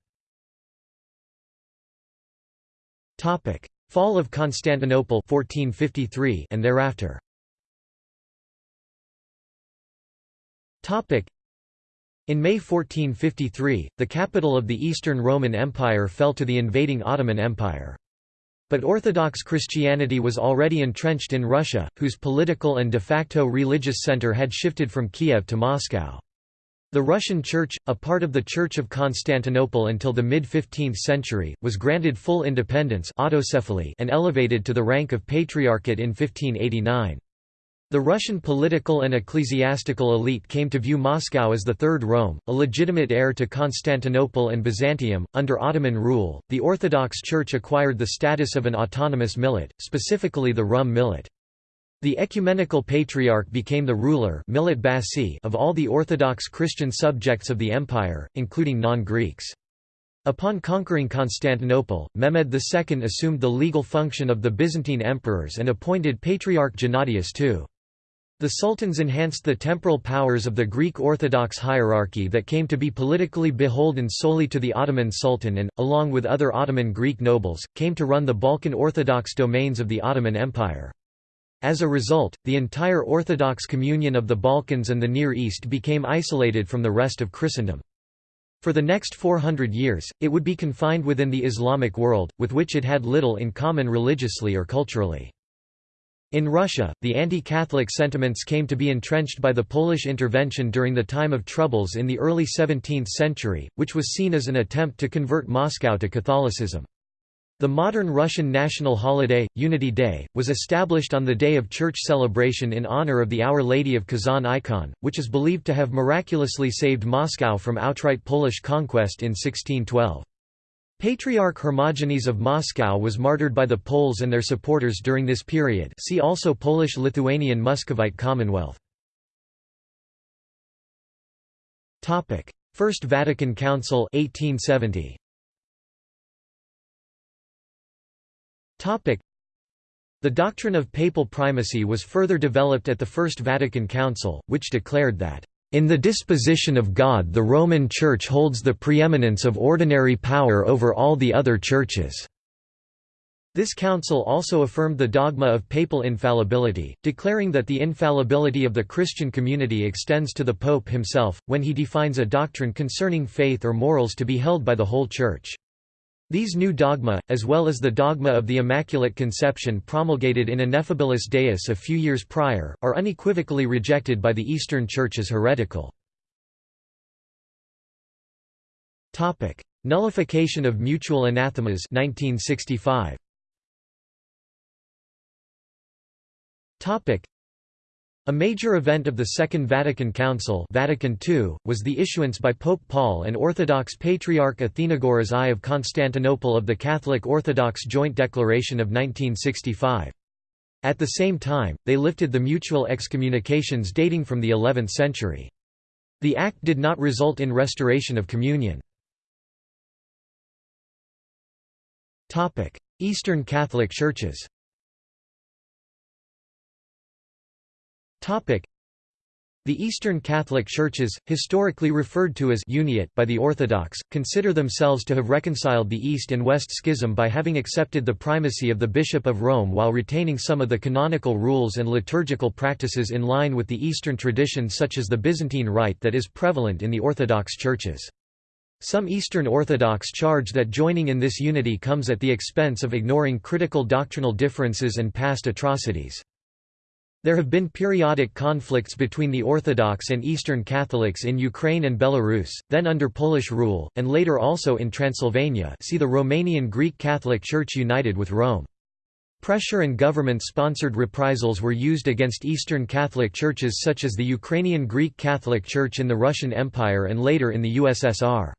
Fall of Constantinople 1453 and thereafter. In May 1453, the capital of the Eastern Roman Empire fell to the invading Ottoman Empire. But Orthodox Christianity was already entrenched in Russia, whose political and de facto religious center had shifted from Kiev to Moscow. The Russian Church, a part of the Church of Constantinople until the mid-15th century, was granted full independence autocephaly and elevated to the rank of Patriarchate in 1589. The Russian political and ecclesiastical elite came to view Moscow as the Third Rome, a legitimate heir to Constantinople and Byzantium. Under Ottoman rule, the Orthodox Church acquired the status of an autonomous millet, specifically the Rum millet. The ecumenical patriarch became the ruler of all the Orthodox Christian subjects of the empire, including non-Greeks. Upon conquering Constantinople, Mehmed II assumed the legal function of the Byzantine emperors and appointed Patriarch Gennadius II. The sultans enhanced the temporal powers of the Greek Orthodox hierarchy that came to be politically beholden solely to the Ottoman Sultan and, along with other Ottoman Greek nobles, came to run the Balkan Orthodox domains of the Ottoman Empire. As a result, the entire Orthodox communion of the Balkans and the Near East became isolated from the rest of Christendom. For the next 400 years, it would be confined within the Islamic world, with which it had little in common religiously or culturally. In Russia, the anti-Catholic sentiments came to be entrenched by the Polish intervention during the time of troubles in the early 17th century, which was seen as an attempt to convert Moscow to Catholicism. The modern Russian national holiday, Unity Day, was established on the day of church celebration in honor of the Our Lady of Kazan icon, which is believed to have miraculously saved Moscow from outright Polish conquest in 1612. Patriarch Hermogenes of Moscow was martyred by the Poles and their supporters during this period see also Polish-Lithuanian Muscovite Commonwealth. First Vatican Council 1870. The doctrine of papal primacy was further developed at the First Vatican Council, which declared that in the disposition of God the Roman Church holds the preeminence of ordinary power over all the other churches." This council also affirmed the dogma of papal infallibility, declaring that the infallibility of the Christian community extends to the Pope himself, when he defines a doctrine concerning faith or morals to be held by the whole Church. These new dogma, as well as the dogma of the Immaculate Conception promulgated in Ineffabilis Deus a few years prior, are unequivocally rejected by the Eastern Church as heretical. Nullification of mutual anathemas 1965. A major event of the Second Vatican Council Vatican II, was the issuance by Pope Paul and Orthodox Patriarch Athenagoras I of Constantinople of the Catholic Orthodox Joint Declaration of 1965. At the same time, they lifted the mutual excommunications dating from the 11th century. The act did not result in restoration of communion. Eastern Catholic Churches The Eastern Catholic Churches, historically referred to as Uniate by the Orthodox, consider themselves to have reconciled the East and West Schism by having accepted the primacy of the Bishop of Rome while retaining some of the canonical rules and liturgical practices in line with the Eastern tradition such as the Byzantine Rite that is prevalent in the Orthodox churches. Some Eastern Orthodox charge that joining in this unity comes at the expense of ignoring critical doctrinal differences and past atrocities. There have been periodic conflicts between the Orthodox and Eastern Catholics in Ukraine and Belarus, then under Polish rule, and later also in Transylvania see the Romanian Greek Catholic Church united with Rome. Pressure and government-sponsored reprisals were used against Eastern Catholic churches such as the Ukrainian Greek Catholic Church in the Russian Empire and later in the USSR.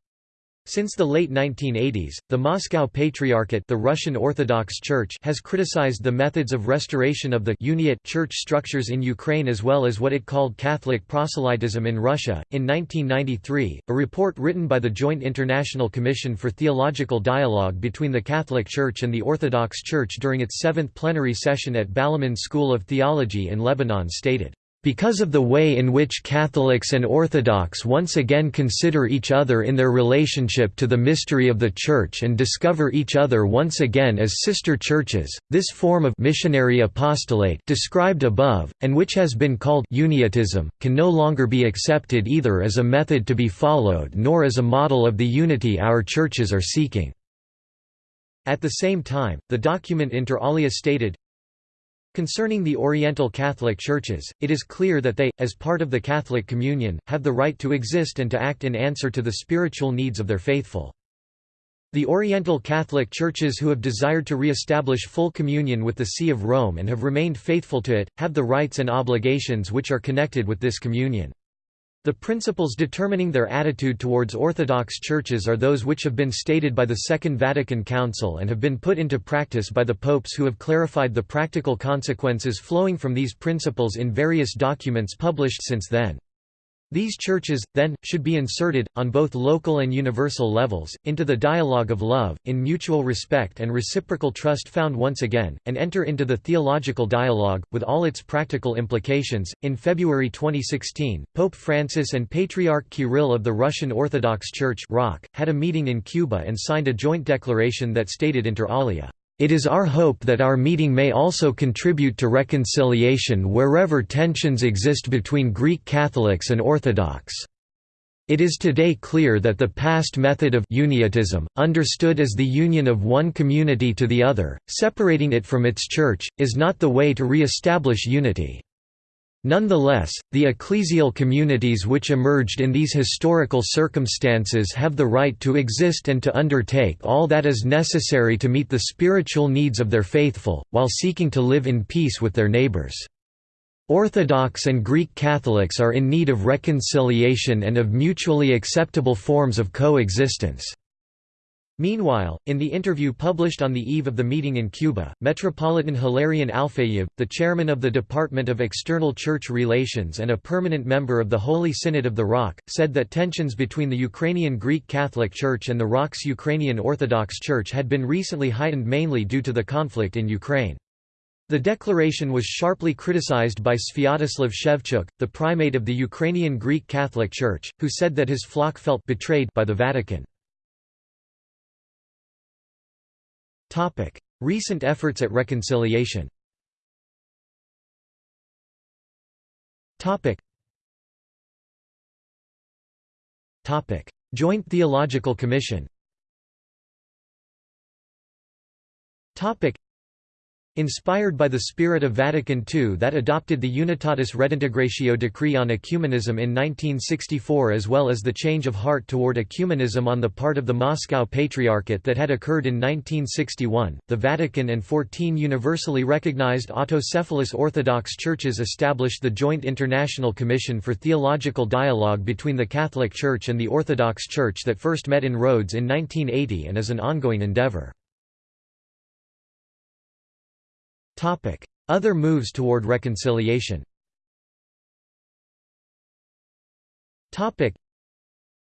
Since the late 1980s, the Moscow Patriarchate the Russian Orthodox Church has criticized the methods of restoration of the Uniate church structures in Ukraine as well as what it called Catholic proselytism in Russia. In 1993, a report written by the Joint International Commission for Theological Dialogue between the Catholic Church and the Orthodox Church during its seventh plenary session at Balamand School of Theology in Lebanon stated, because of the way in which Catholics and Orthodox once again consider each other in their relationship to the mystery of the Church and discover each other once again as sister churches, this form of missionary apostolate described above, and which has been called uniatism, can no longer be accepted either as a method to be followed nor as a model of the unity our churches are seeking. At the same time, the document inter alia stated, Concerning the Oriental Catholic Churches, it is clear that they, as part of the Catholic Communion, have the right to exist and to act in answer to the spiritual needs of their faithful. The Oriental Catholic Churches who have desired to re-establish full communion with the See of Rome and have remained faithful to it, have the rights and obligations which are connected with this communion. The principles determining their attitude towards Orthodox churches are those which have been stated by the Second Vatican Council and have been put into practice by the popes who have clarified the practical consequences flowing from these principles in various documents published since then. These churches, then, should be inserted, on both local and universal levels, into the dialogue of love, in mutual respect and reciprocal trust found once again, and enter into the theological dialogue, with all its practical implications. In February 2016, Pope Francis and Patriarch Kirill of the Russian Orthodox Church had a meeting in Cuba and signed a joint declaration that stated inter alia, it is our hope that our meeting may also contribute to reconciliation wherever tensions exist between Greek Catholics and Orthodox. It is today clear that the past method of uniatism, understood as the union of one community to the other, separating it from its church, is not the way to re-establish unity. Nonetheless, the ecclesial communities which emerged in these historical circumstances have the right to exist and to undertake all that is necessary to meet the spiritual needs of their faithful, while seeking to live in peace with their neighbors. Orthodox and Greek Catholics are in need of reconciliation and of mutually acceptable forms of coexistence. Meanwhile, in the interview published on the eve of the meeting in Cuba, Metropolitan Hilarion Alfeyev, the chairman of the Department of External Church Relations and a permanent member of the Holy Synod of the ROC, said that tensions between the Ukrainian Greek Catholic Church and the ROC's Ukrainian Orthodox Church had been recently heightened mainly due to the conflict in Ukraine. The declaration was sharply criticized by Sviatoslav Shevchuk, the primate of the Ukrainian Greek Catholic Church, who said that his flock felt betrayed by the Vatican. Topic: Recent efforts at reconciliation. Topic. Topic: Joint Theological Commission. Topic. Inspired by the spirit of Vatican II that adopted the Unitatis Redintegratio decree on ecumenism in 1964 as well as the change of heart toward ecumenism on the part of the Moscow Patriarchate that had occurred in 1961, the Vatican and 14 universally recognized autocephalous Orthodox churches established the Joint International Commission for Theological Dialogue between the Catholic Church and the Orthodox Church that first met in Rhodes in 1980 and is an ongoing endeavor. Other moves toward reconciliation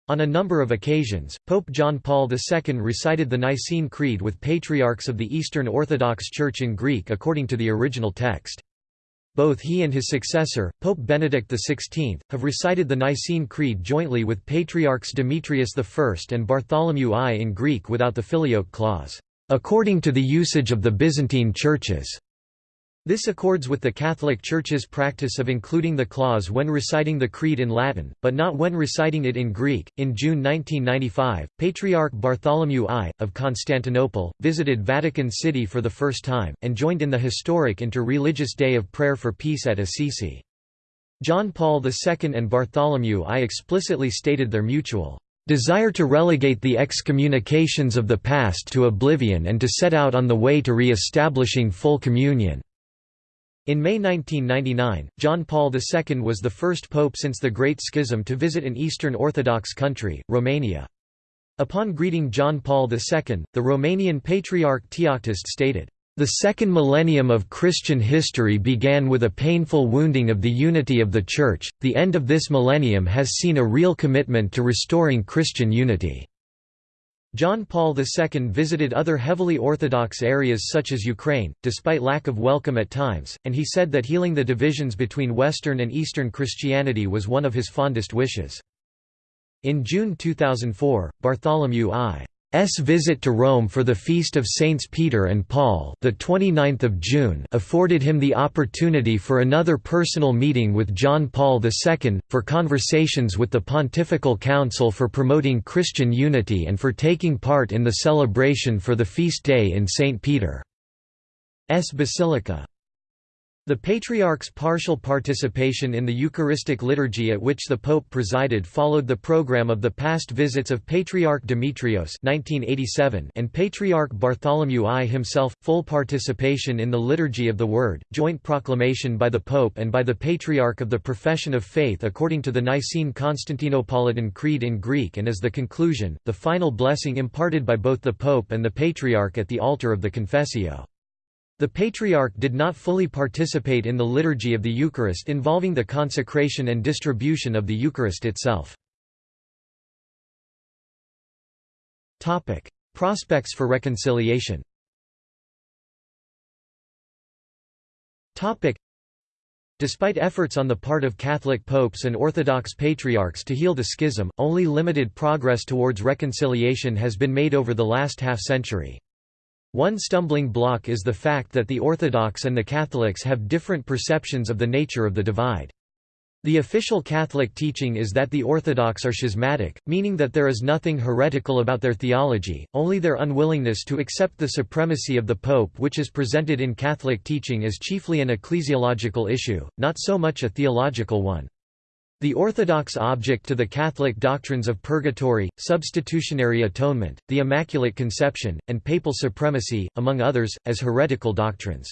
on a number of occasions, Pope John Paul II recited the Nicene Creed with patriarchs of the Eastern Orthodox Church in Greek according to the original text. Both he and his successor, Pope Benedict XVI, have recited the Nicene Creed jointly with Patriarchs Demetrius I and Bartholomew I in Greek without the filioque clause, according to the usage of the Byzantine churches. This accords with the Catholic Church's practice of including the clause when reciting the Creed in Latin, but not when reciting it in Greek. In June 1995, Patriarch Bartholomew I, of Constantinople, visited Vatican City for the first time, and joined in the historic inter-religious Day of Prayer for Peace at Assisi. John Paul II and Bartholomew I explicitly stated their mutual desire to relegate the excommunications of the past to oblivion and to set out on the way to re-establishing full communion. In May 1999, John Paul II was the first pope since the Great Schism to visit an Eastern Orthodox country, Romania. Upon greeting John Paul II, the Romanian Patriarch Teoctist stated, "...the second millennium of Christian history began with a painful wounding of the unity of the Church, the end of this millennium has seen a real commitment to restoring Christian unity." John Paul II visited other heavily Orthodox areas such as Ukraine, despite lack of welcome at times, and he said that healing the divisions between Western and Eastern Christianity was one of his fondest wishes. In June 2004, Bartholomew I. S visit to Rome for the feast of Saints Peter and Paul, the 29th of June, afforded him the opportunity for another personal meeting with John Paul II for conversations with the Pontifical Council for promoting Christian unity and for taking part in the celebration for the feast day in St Peter's Basilica. The Patriarch's partial participation in the Eucharistic liturgy at which the Pope presided followed the program of the past visits of Patriarch Demetrios and Patriarch Bartholomew I himself, full participation in the Liturgy of the Word, joint proclamation by the Pope and by the Patriarch of the Profession of Faith according to the Nicene Constantinopolitan Creed in Greek and as the conclusion, the final blessing imparted by both the Pope and the Patriarch at the altar of the Confessio. The Patriarch did not fully participate in the liturgy of the Eucharist involving the consecration and distribution of the Eucharist itself. Prospects for reconciliation Despite efforts on the part of Catholic popes and Orthodox patriarchs to heal the schism, only limited progress towards reconciliation has been made over the last half-century. One stumbling block is the fact that the Orthodox and the Catholics have different perceptions of the nature of the divide. The official Catholic teaching is that the Orthodox are schismatic, meaning that there is nothing heretical about their theology, only their unwillingness to accept the supremacy of the Pope which is presented in Catholic teaching as chiefly an ecclesiological issue, not so much a theological one. The orthodox object to the Catholic doctrines of purgatory, substitutionary atonement, the Immaculate Conception, and papal supremacy, among others, as heretical doctrines.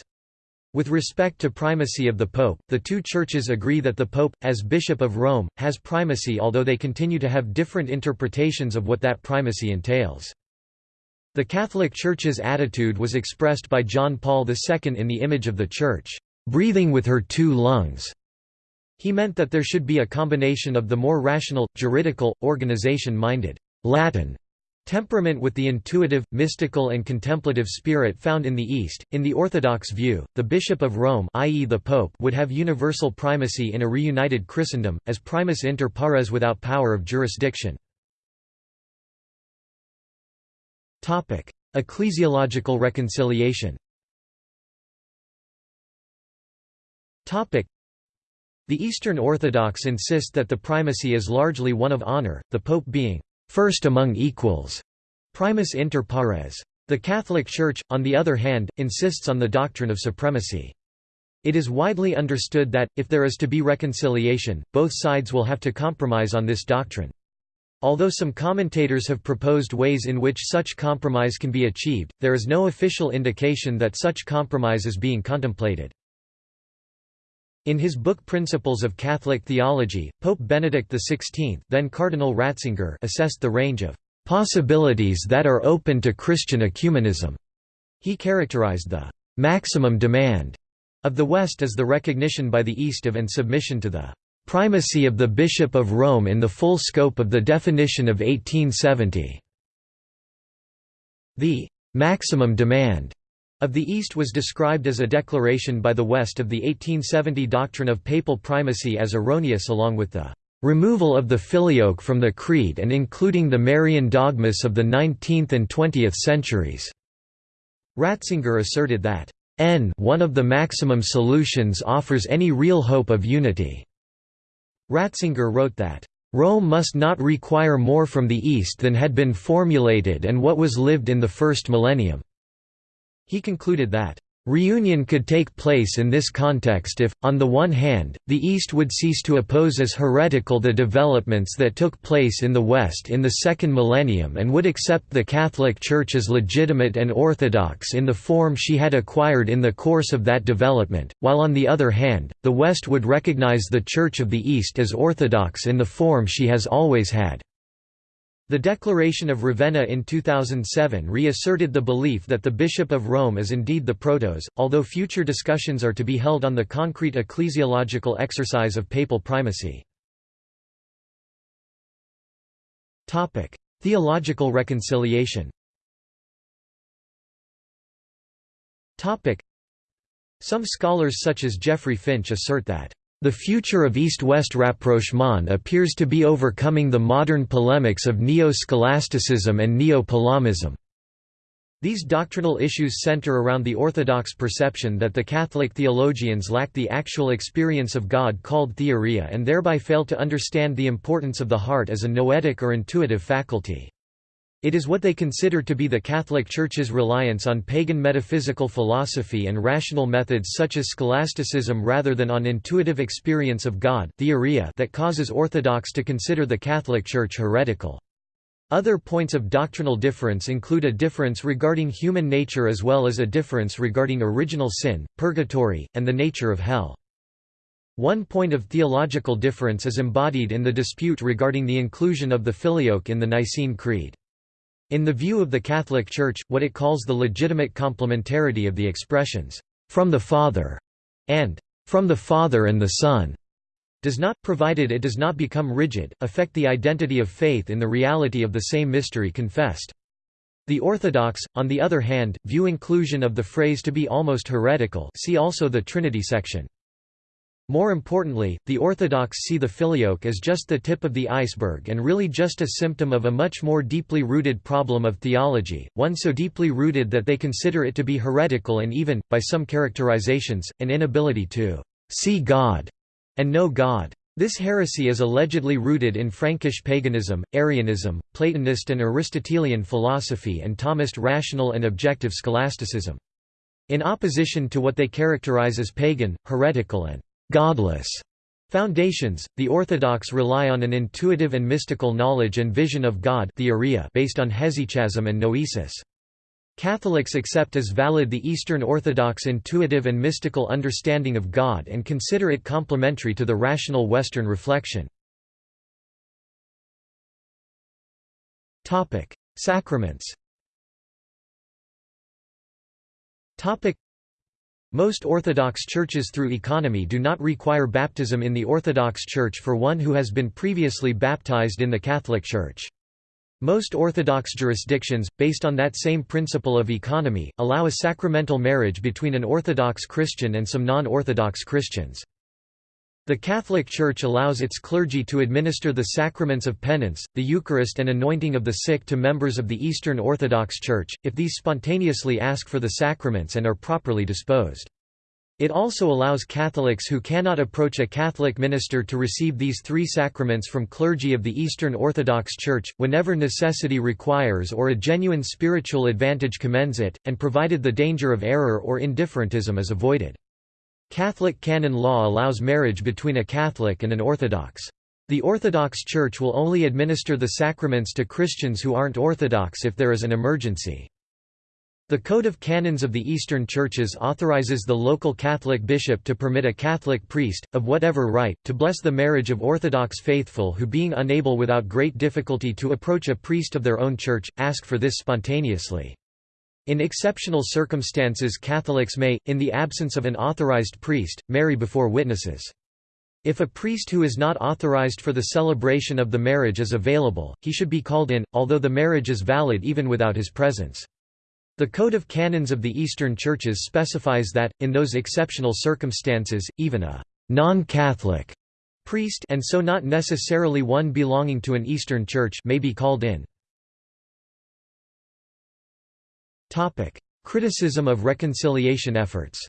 With respect to primacy of the Pope, the two churches agree that the Pope, as Bishop of Rome, has primacy although they continue to have different interpretations of what that primacy entails. The Catholic Church's attitude was expressed by John Paul II in the image of the Church, "...breathing with her two lungs." He meant that there should be a combination of the more rational, juridical, organization-minded Latin temperament with the intuitive, mystical and contemplative spirit found in the East. In the Orthodox view, the Bishop of Rome i.e. the Pope would have universal primacy in a reunited Christendom, as primus inter pares without power of jurisdiction. Ecclesiological reconciliation the Eastern Orthodox insist that the primacy is largely one of honor, the pope being first among equals, primus inter pares. The Catholic Church, on the other hand, insists on the doctrine of supremacy. It is widely understood that, if there is to be reconciliation, both sides will have to compromise on this doctrine. Although some commentators have proposed ways in which such compromise can be achieved, there is no official indication that such compromise is being contemplated. In his book Principles of Catholic Theology, Pope Benedict XVI then Cardinal Ratzinger assessed the range of "...possibilities that are open to Christian ecumenism." He characterized the "...maximum demand." of the West as the recognition by the East of and submission to the "...primacy of the Bishop of Rome in the full scope of the definition of 1870." The "...maximum demand." Of the East was described as a declaration by the West of the 1870 doctrine of papal primacy as erroneous along with the removal of the filioque from the creed and including the Marian dogmas of the 19th and 20th centuries." Ratzinger asserted that, "n one of the maximum solutions offers any real hope of unity." Ratzinger wrote that, Rome must not require more from the East than had been formulated and what was lived in the first millennium." He concluded that, Reunion could take place in this context if, on the one hand, the East would cease to oppose as heretical the developments that took place in the West in the second millennium and would accept the Catholic Church as legitimate and orthodox in the form she had acquired in the course of that development, while on the other hand, the West would recognize the Church of the East as orthodox in the form she has always had. The Declaration of Ravenna in 2007 reasserted the belief that the Bishop of Rome is indeed the protos, although future discussions are to be held on the concrete ecclesiological exercise of papal primacy. Theological reconciliation Some scholars such as Jeffrey Finch assert that the future of East-West rapprochement appears to be overcoming the modern polemics of neo-scholasticism and neo-Palamism. These doctrinal issues center around the orthodox perception that the Catholic theologians lack the actual experience of God called theoria and thereby fail to understand the importance of the heart as a noetic or intuitive faculty. It is what they consider to be the Catholic Church's reliance on pagan metaphysical philosophy and rational methods such as scholasticism rather than on intuitive experience of God theoria that causes Orthodox to consider the Catholic Church heretical. Other points of doctrinal difference include a difference regarding human nature as well as a difference regarding original sin, purgatory, and the nature of hell. One point of theological difference is embodied in the dispute regarding the inclusion of the filioque in the Nicene Creed. In the view of the Catholic Church, what it calls the legitimate complementarity of the expressions, "'from the Father' and "'from the Father and the Son' does not, provided it does not become rigid, affect the identity of faith in the reality of the same mystery confessed. The Orthodox, on the other hand, view inclusion of the phrase to be almost heretical see also the Trinity section. More importantly, the Orthodox see the filioque as just the tip of the iceberg and really just a symptom of a much more deeply rooted problem of theology, one so deeply rooted that they consider it to be heretical and even, by some characterizations, an inability to «see God» and know God. This heresy is allegedly rooted in Frankish paganism, Arianism, Platonist and Aristotelian philosophy and Thomist rational and objective scholasticism. In opposition to what they characterize as pagan, heretical and godless foundations, the Orthodox rely on an intuitive and mystical knowledge and vision of God based on hesychasm and noesis. Catholics accept as valid the Eastern Orthodox intuitive and mystical understanding of God and consider it complementary to the rational Western reflection. Sacraments most Orthodox churches through economy do not require baptism in the Orthodox Church for one who has been previously baptized in the Catholic Church. Most Orthodox jurisdictions, based on that same principle of economy, allow a sacramental marriage between an Orthodox Christian and some non-Orthodox Christians. The Catholic Church allows its clergy to administer the sacraments of penance, the Eucharist and anointing of the sick to members of the Eastern Orthodox Church, if these spontaneously ask for the sacraments and are properly disposed. It also allows Catholics who cannot approach a Catholic minister to receive these three sacraments from clergy of the Eastern Orthodox Church, whenever necessity requires or a genuine spiritual advantage commends it, and provided the danger of error or indifferentism is avoided. Catholic canon law allows marriage between a Catholic and an Orthodox. The Orthodox Church will only administer the sacraments to Christians who aren't Orthodox if there is an emergency. The Code of Canons of the Eastern Churches authorizes the local Catholic bishop to permit a Catholic priest, of whatever right, to bless the marriage of Orthodox faithful who being unable without great difficulty to approach a priest of their own church, ask for this spontaneously. In exceptional circumstances Catholics may, in the absence of an authorized priest, marry before witnesses. If a priest who is not authorized for the celebration of the marriage is available, he should be called in, although the marriage is valid even without his presence. The Code of Canons of the Eastern Churches specifies that, in those exceptional circumstances, even a non-Catholic priest and so not necessarily one belonging to an Eastern Church may be called in. Criticism of reconciliation efforts.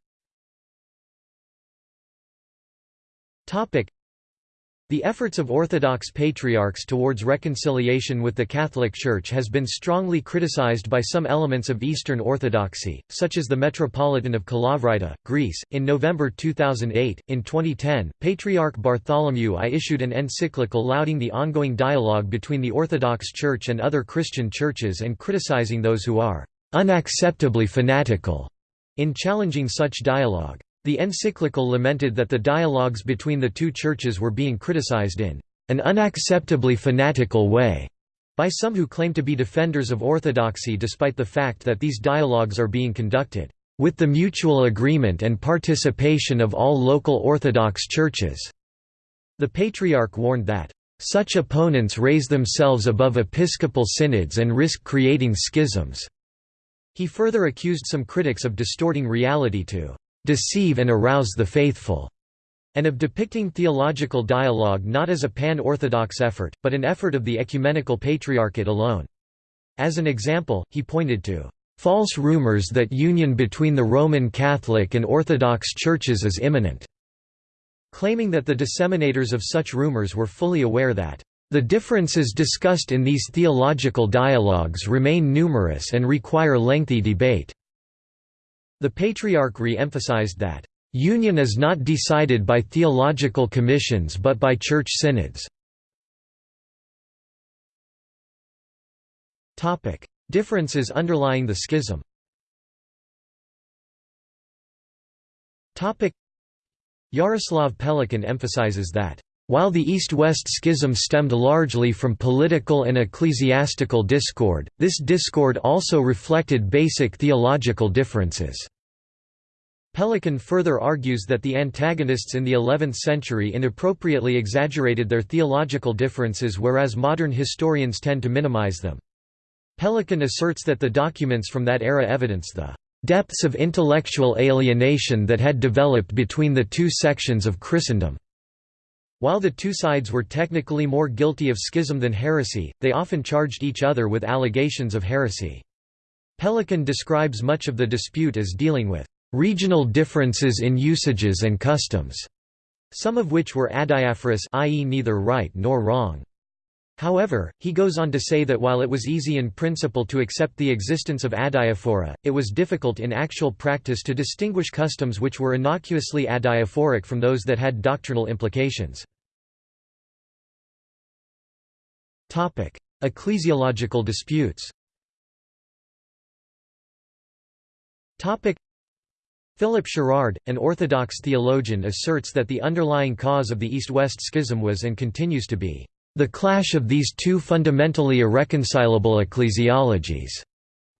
The efforts of Orthodox patriarchs towards reconciliation with the Catholic Church has been strongly criticized by some elements of Eastern Orthodoxy, such as the Metropolitan of Kalavrita, Greece. In November 2008, in 2010, Patriarch Bartholomew I issued an encyclical lauding the ongoing dialogue between the Orthodox Church and other Christian churches and criticizing those who are unacceptably fanatical in challenging such dialogue. The encyclical lamented that the dialogues between the two churches were being criticized in an unacceptably fanatical way by some who claim to be defenders of orthodoxy despite the fact that these dialogues are being conducted with the mutual agreement and participation of all local Orthodox churches. The Patriarch warned that, "...such opponents raise themselves above episcopal synods and risk creating schisms." He further accused some critics of distorting reality to deceive and arouse the faithful, and of depicting theological dialogue not as a pan-Orthodox effort, but an effort of the ecumenical patriarchate alone. As an example, he pointed to false rumors that union between the Roman Catholic and Orthodox churches is imminent, claiming that the disseminators of such rumors were fully aware that the differences discussed in these theological dialogues remain numerous and require lengthy debate. The Patriarch re-emphasized that, "...union is not decided by theological commissions but by church synods." Differences underlying the schism Jaroslav Pelikan emphasizes that while the East-West schism stemmed largely from political and ecclesiastical discord, this discord also reflected basic theological differences. Pelikan further argues that the antagonists in the 11th century inappropriately exaggerated their theological differences whereas modern historians tend to minimize them. Pelikan asserts that the documents from that era evidence the depths of intellectual alienation that had developed between the two sections of Christendom. While the two sides were technically more guilty of schism than heresy, they often charged each other with allegations of heresy. Pelikan describes much of the dispute as dealing with regional differences in usages and customs, some of which were adiaphorous i.e. neither right nor wrong. However, he goes on to say that while it was easy in principle to accept the existence of adiaphora, it was difficult in actual practice to distinguish customs which were innocuously adiaphoric from those that had doctrinal implications. Ecclesiological disputes Philip Sherrard, an Orthodox theologian asserts that the underlying cause of the East-West schism was and continues to be the clash of these two fundamentally irreconcilable ecclesiologies.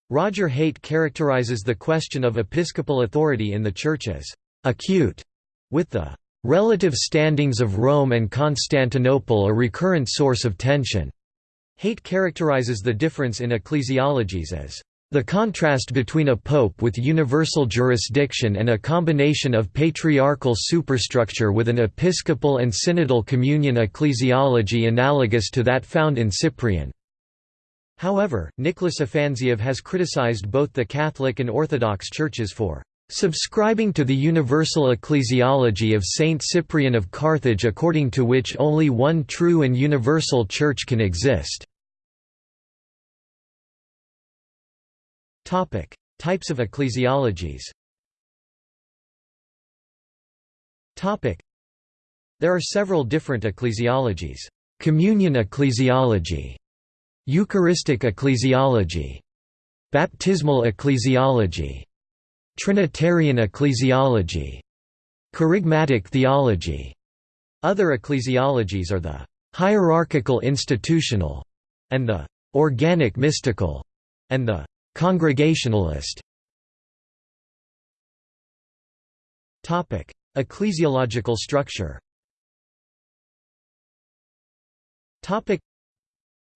Roger Haight characterizes the question of episcopal authority in the Church as acute, with the relative standings of Rome and Constantinople a recurrent source of tension. Haight characterizes the difference in ecclesiologies as the contrast between a pope with universal jurisdiction and a combination of patriarchal superstructure with an episcopal and synodal communion ecclesiology analogous to that found in Cyprian. However, Nicholas Afanasiev has criticized both the Catholic and Orthodox churches for subscribing to the universal ecclesiology of Saint Cyprian of Carthage according to which only one true and universal church can exist. Types of ecclesiologies. There are several different ecclesiologies. Communion ecclesiology, Eucharistic ecclesiology, Baptismal ecclesiology, Trinitarian ecclesiology, Charismatic theology. Other ecclesiologies are the hierarchical institutional and the organic mystical and the Congregationalist Ecclesiological structure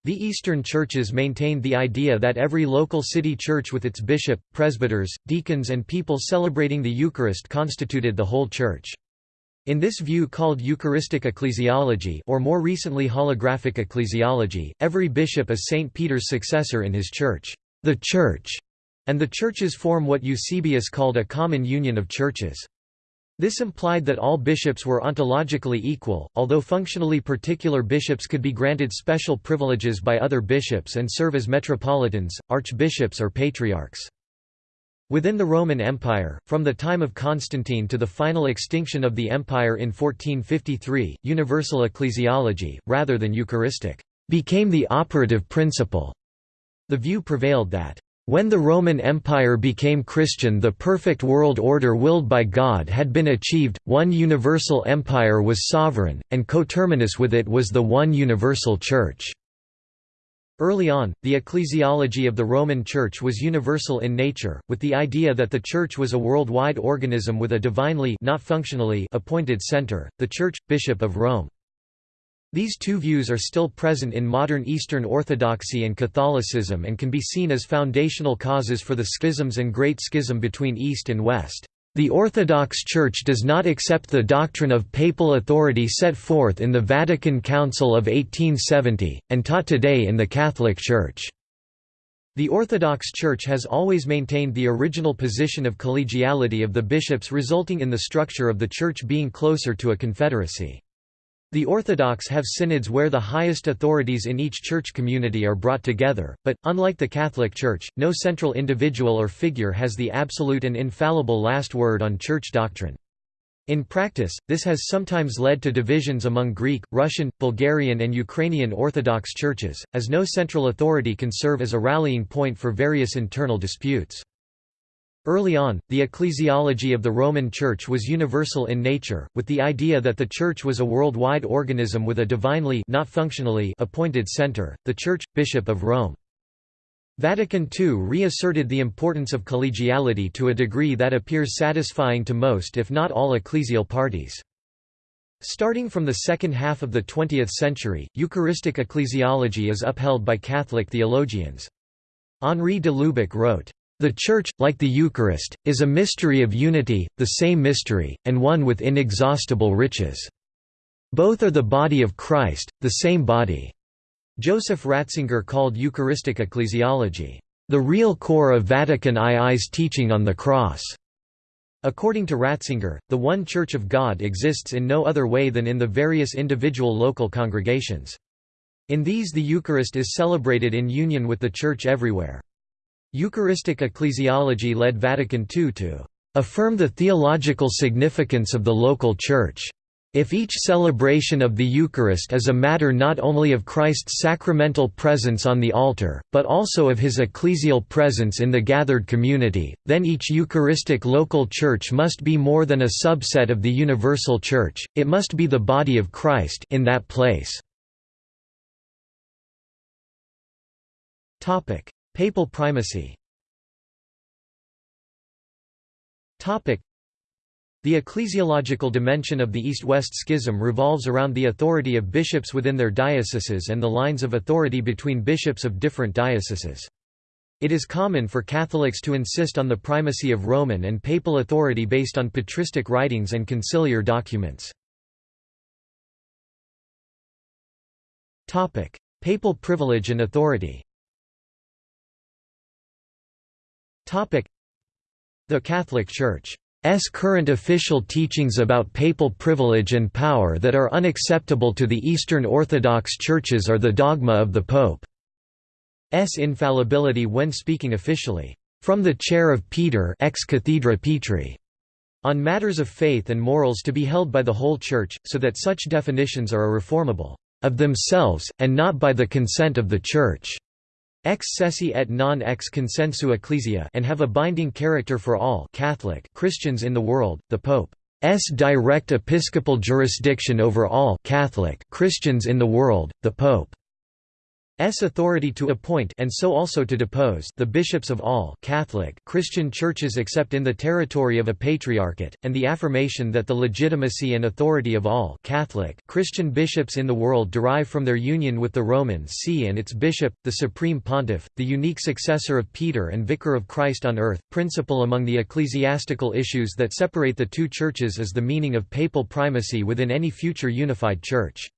The Eastern churches maintained the idea that every local city church with its bishop, presbyters, deacons and people celebrating the Eucharist constituted the whole church. In this view called Eucharistic ecclesiology or more recently holographic ecclesiology, every bishop is St. Peter's successor in his church, the church, and the churches form what Eusebius called a common union of churches. This implied that all bishops were ontologically equal, although functionally particular bishops could be granted special privileges by other bishops and serve as metropolitans, archbishops or patriarchs. Within the Roman Empire, from the time of Constantine to the final extinction of the empire in 1453, universal ecclesiology, rather than Eucharistic, became the operative principle. The view prevailed that when the Roman Empire became Christian the perfect world order willed by God had been achieved, one universal empire was sovereign, and coterminous with it was the one universal Church. Early on, the ecclesiology of the Roman Church was universal in nature, with the idea that the Church was a worldwide organism with a divinely not functionally appointed center, the Church, Bishop of Rome. These two views are still present in modern Eastern Orthodoxy and Catholicism and can be seen as foundational causes for the schisms and Great Schism between East and West. The Orthodox Church does not accept the doctrine of papal authority set forth in the Vatican Council of 1870, and taught today in the Catholic Church. The Orthodox Church has always maintained the original position of collegiality of the bishops resulting in the structure of the Church being closer to a confederacy. The Orthodox have synods where the highest authorities in each church community are brought together, but, unlike the Catholic Church, no central individual or figure has the absolute and infallible last word on church doctrine. In practice, this has sometimes led to divisions among Greek, Russian, Bulgarian and Ukrainian Orthodox churches, as no central authority can serve as a rallying point for various internal disputes. Early on, the ecclesiology of the Roman Church was universal in nature, with the idea that the Church was a worldwide organism with a divinely not functionally appointed center, the Church, Bishop of Rome. Vatican II reasserted the importance of collegiality to a degree that appears satisfying to most if not all ecclesial parties. Starting from the second half of the 20th century, Eucharistic ecclesiology is upheld by Catholic theologians. Henri de Lubac wrote, the Church, like the Eucharist, is a mystery of unity, the same mystery, and one with inexhaustible riches. Both are the body of Christ, the same body. Joseph Ratzinger called Eucharistic ecclesiology, the real core of Vatican II's teaching on the cross. According to Ratzinger, the one Church of God exists in no other way than in the various individual local congregations. In these the Eucharist is celebrated in union with the Church everywhere. Eucharistic ecclesiology led Vatican II to affirm the theological significance of the local Church. If each celebration of the Eucharist is a matter not only of Christ's sacramental presence on the altar, but also of his ecclesial presence in the gathered community, then each Eucharistic local church must be more than a subset of the universal church, it must be the body of Christ in that place. Papal primacy the ecclesiological dimension of the East-West Schism revolves around the authority of bishops within their dioceses and the lines of authority between bishops of different dioceses. It is common for Catholics to insist on the primacy of Roman and papal authority based on patristic writings and conciliar documents. Papal privilege and authority the Catholic Church's current official teachings about papal privilege and power that are unacceptable to the Eastern Orthodox churches are the dogma of the Pope's infallibility when speaking officially, from the chair of Peter ex cathedra Petri, on matters of faith and morals to be held by the whole Church, so that such definitions are irreformable, of themselves, and not by the consent of the Church. Ex sese et non ex consensu ecclesia and have a binding character for all Catholic Christians in the world, the Pope's direct episcopal jurisdiction over all Catholic Christians in the world, the Pope's S authority to appoint and so also to depose the bishops of all Catholic Christian churches except in the territory of a patriarchate, and the affirmation that the legitimacy and authority of all Catholic Christian bishops in the world derive from their union with the Roman See and its bishop, the supreme pontiff, the unique successor of Peter and vicar of Christ on earth. Principal among the ecclesiastical issues that separate the two churches is the meaning of papal primacy within any future unified church.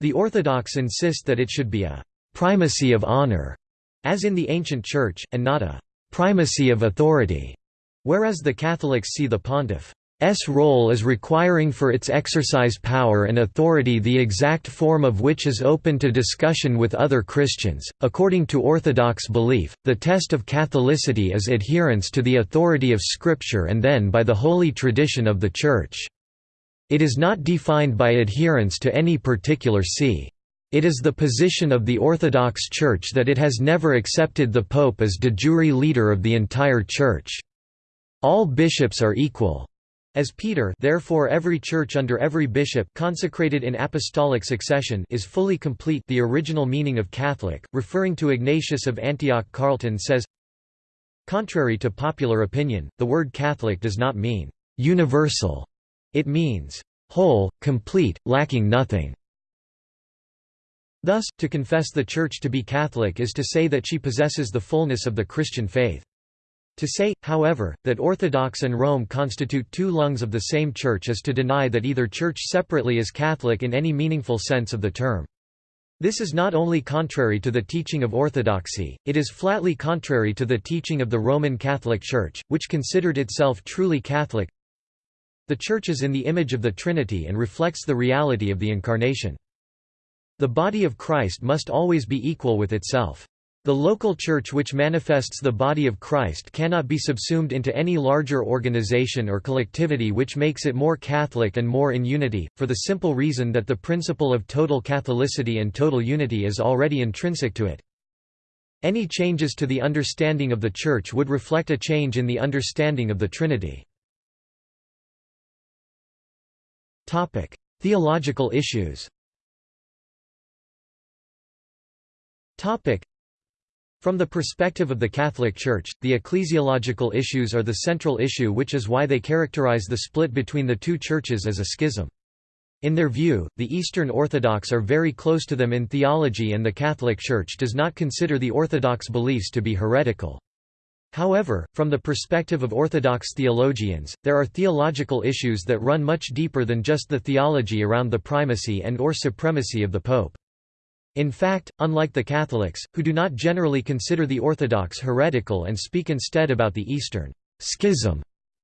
The Orthodox insist that it should be a primacy of honor, as in the ancient Church, and not a primacy of authority, whereas the Catholics see the pontiff's role as requiring for its exercise power and authority the exact form of which is open to discussion with other Christians. According to Orthodox belief, the test of Catholicity is adherence to the authority of Scripture and then by the holy tradition of the Church. It is not defined by adherence to any particular see. It is the position of the Orthodox Church that it has never accepted the Pope as de jure leader of the entire Church. All bishops are equal. As Peter therefore every church under every bishop consecrated in apostolic succession is fully complete the original meaning of Catholic, referring to Ignatius of Antioch Carlton says, Contrary to popular opinion, the word Catholic does not mean «universal», it means «whole, complete, lacking nothing». Thus, to confess the Church to be Catholic is to say that she possesses the fullness of the Christian faith. To say, however, that Orthodox and Rome constitute two lungs of the same Church is to deny that either Church separately is Catholic in any meaningful sense of the term. This is not only contrary to the teaching of Orthodoxy, it is flatly contrary to the teaching of the Roman Catholic Church, which considered itself truly Catholic. The Church is in the image of the Trinity and reflects the reality of the Incarnation. The body of Christ must always be equal with itself. The local church which manifests the body of Christ cannot be subsumed into any larger organization or collectivity which makes it more Catholic and more in unity, for the simple reason that the principle of total Catholicity and total unity is already intrinsic to it. Any changes to the understanding of the Church would reflect a change in the understanding of the Trinity. Theological issues From the perspective of the Catholic Church, the ecclesiological issues are the central issue which is why they characterize the split between the two churches as a schism. In their view, the Eastern Orthodox are very close to them in theology and the Catholic Church does not consider the Orthodox beliefs to be heretical. However, from the perspective of Orthodox theologians, there are theological issues that run much deeper than just the theology around the primacy and or supremacy of the Pope. In fact, unlike the Catholics, who do not generally consider the Orthodox heretical and speak instead about the Eastern schism,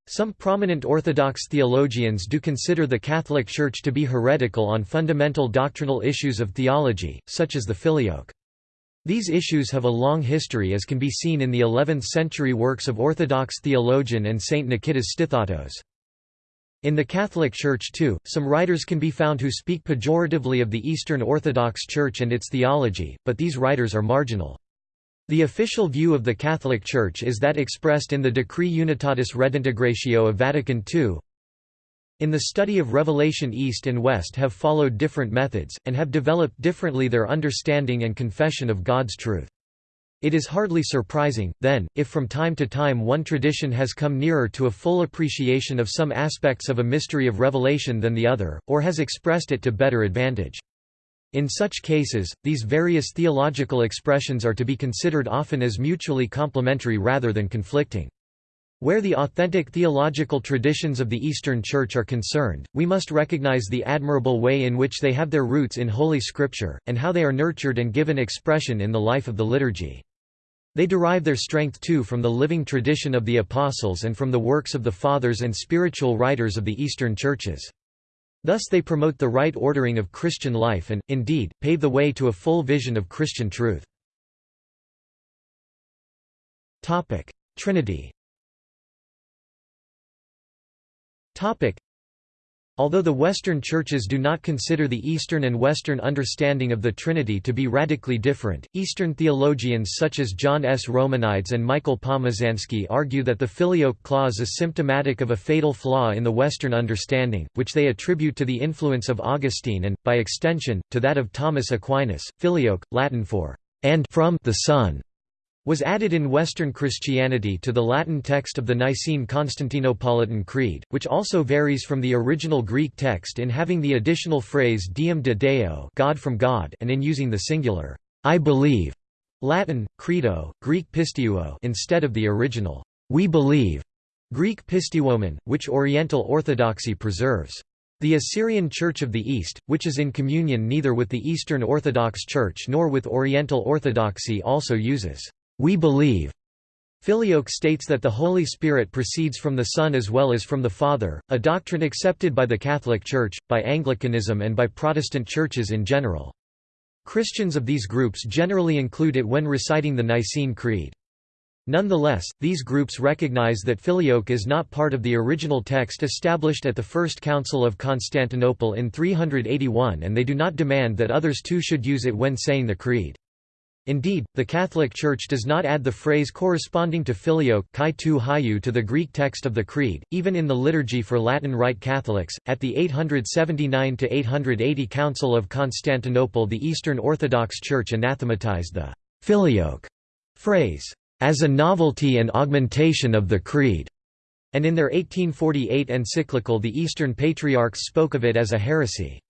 some prominent Orthodox theologians do consider the Catholic Church to be heretical on fundamental doctrinal issues of theology, such as the filioque. These issues have a long history as can be seen in the 11th-century works of Orthodox theologian and Saint Nikitas Stethatos. In the Catholic Church too, some writers can be found who speak pejoratively of the Eastern Orthodox Church and its theology, but these writers are marginal. The official view of the Catholic Church is that expressed in the Decree Unitatis Redintegratio of Vatican II. In the study of Revelation East and West have followed different methods, and have developed differently their understanding and confession of God's truth. It is hardly surprising, then, if from time to time one tradition has come nearer to a full appreciation of some aspects of a mystery of revelation than the other, or has expressed it to better advantage. In such cases, these various theological expressions are to be considered often as mutually complementary rather than conflicting. Where the authentic theological traditions of the Eastern Church are concerned, we must recognize the admirable way in which they have their roots in Holy Scripture, and how they are nurtured and given expression in the life of the liturgy. They derive their strength too from the living tradition of the Apostles and from the works of the Fathers and spiritual writers of the Eastern Churches. Thus they promote the right ordering of Christian life and, indeed, pave the way to a full vision of Christian truth. Trinity Although the Western churches do not consider the Eastern and Western understanding of the Trinity to be radically different, Eastern theologians such as John S. Romanides and Michael Pomazansky argue that the filioque clause is symptomatic of a fatal flaw in the Western understanding, which they attribute to the influence of Augustine and, by extension, to that of Thomas Aquinas. Filioque, Latin for and from the Son, was added in Western Christianity to the Latin text of the Nicene Constantinopolitan Creed, which also varies from the original Greek text in having the additional phrase Deum de Deo God from God and in using the singular, I believe, Latin, credo, Greek pisteuo instead of the original, we believe, Greek pisteuomen, which Oriental Orthodoxy preserves. The Assyrian Church of the East, which is in communion neither with the Eastern Orthodox Church nor with Oriental Orthodoxy also uses we believe. Filioque states that the Holy Spirit proceeds from the Son as well as from the Father, a doctrine accepted by the Catholic Church, by Anglicanism and by Protestant churches in general. Christians of these groups generally include it when reciting the Nicene Creed. Nonetheless, these groups recognize that Filioque is not part of the original text established at the First Council of Constantinople in 381 and they do not demand that others too should use it when saying the Creed. Indeed, the Catholic Church does not add the phrase corresponding to filioque to the Greek text of the Creed, even in the Liturgy for Latin Rite Catholics. At the 879 880 Council of Constantinople, the Eastern Orthodox Church anathematized the filioque phrase as a novelty and augmentation of the Creed, and in their 1848 encyclical, the Eastern Patriarchs spoke of it as a heresy.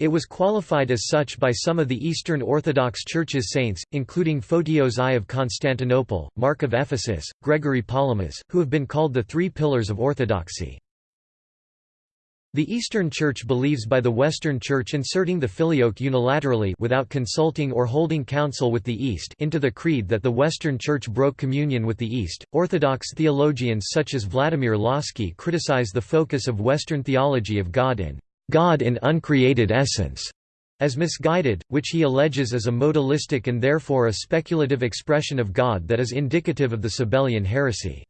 It was qualified as such by some of the Eastern Orthodox Church's saints, including Photios I of Constantinople, Mark of Ephesus, Gregory Palamas, who have been called the three pillars of orthodoxy. The Eastern Church believes by the Western Church inserting the filioque unilaterally without consulting or holding counsel with the East into the creed that the Western Church broke communion with the East. Orthodox theologians such as Vladimir Lossky criticize the focus of Western theology of God in God in uncreated essence, as misguided, which he alleges is a modalistic and therefore a speculative expression of God that is indicative of the Sabellian heresy.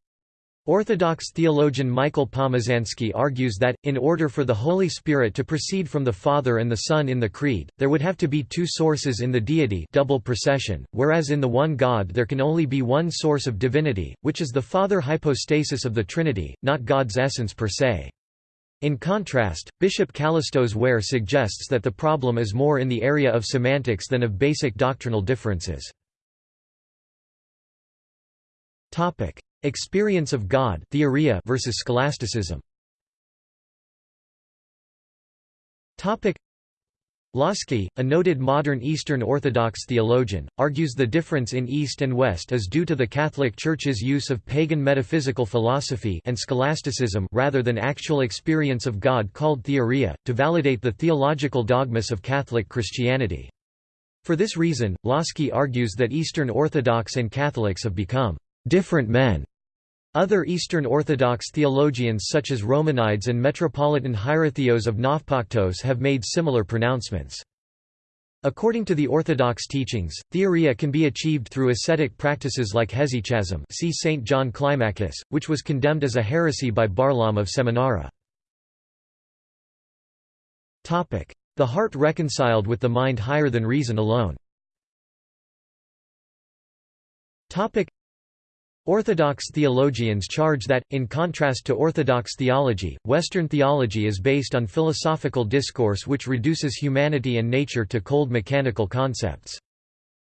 Orthodox theologian Michael Pomazansky argues that, in order for the Holy Spirit to proceed from the Father and the Son in the Creed, there would have to be two sources in the deity double procession, whereas in the one God there can only be one source of divinity, which is the Father hypostasis of the Trinity, not God's essence per se. In contrast, Bishop Kallistos Ware suggests that the problem is more in the area of semantics than of basic doctrinal differences. Topic: Experience of God theoria versus scholasticism Lossky, a noted modern Eastern Orthodox theologian, argues the difference in East and West is due to the Catholic Church's use of pagan metaphysical philosophy and scholasticism rather than actual experience of God called theoria, to validate the theological dogmas of Catholic Christianity. For this reason, Lossky argues that Eastern Orthodox and Catholics have become different men other Eastern Orthodox theologians such as Romanides and Metropolitan Hierotheos of Nafpaktos have made similar pronouncements. According to the Orthodox teachings, theoria can be achieved through ascetic practices like hesychasm see St. John Climacus, which was condemned as a heresy by Barlaam of Seminara. The heart reconciled with the mind higher than reason alone Orthodox theologians charge that, in contrast to Orthodox theology, Western theology is based on philosophical discourse which reduces humanity and nature to cold mechanical concepts.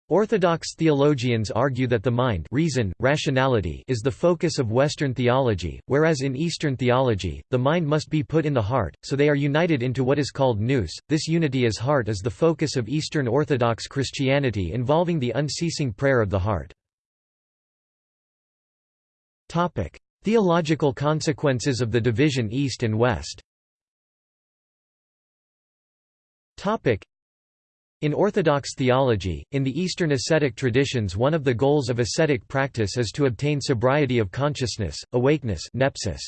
Orthodox theologians argue that the mind reason, rationality is the focus of Western theology, whereas in Eastern theology, the mind must be put in the heart, so they are united into what is called nous. This unity as heart is the focus of Eastern Orthodox Christianity involving the unceasing prayer of the heart. Topic: Theological consequences of the division East and West. Topic: in Orthodox theology, in the Eastern ascetic traditions one of the goals of ascetic practice is to obtain sobriety of consciousness, awakeness nepsis.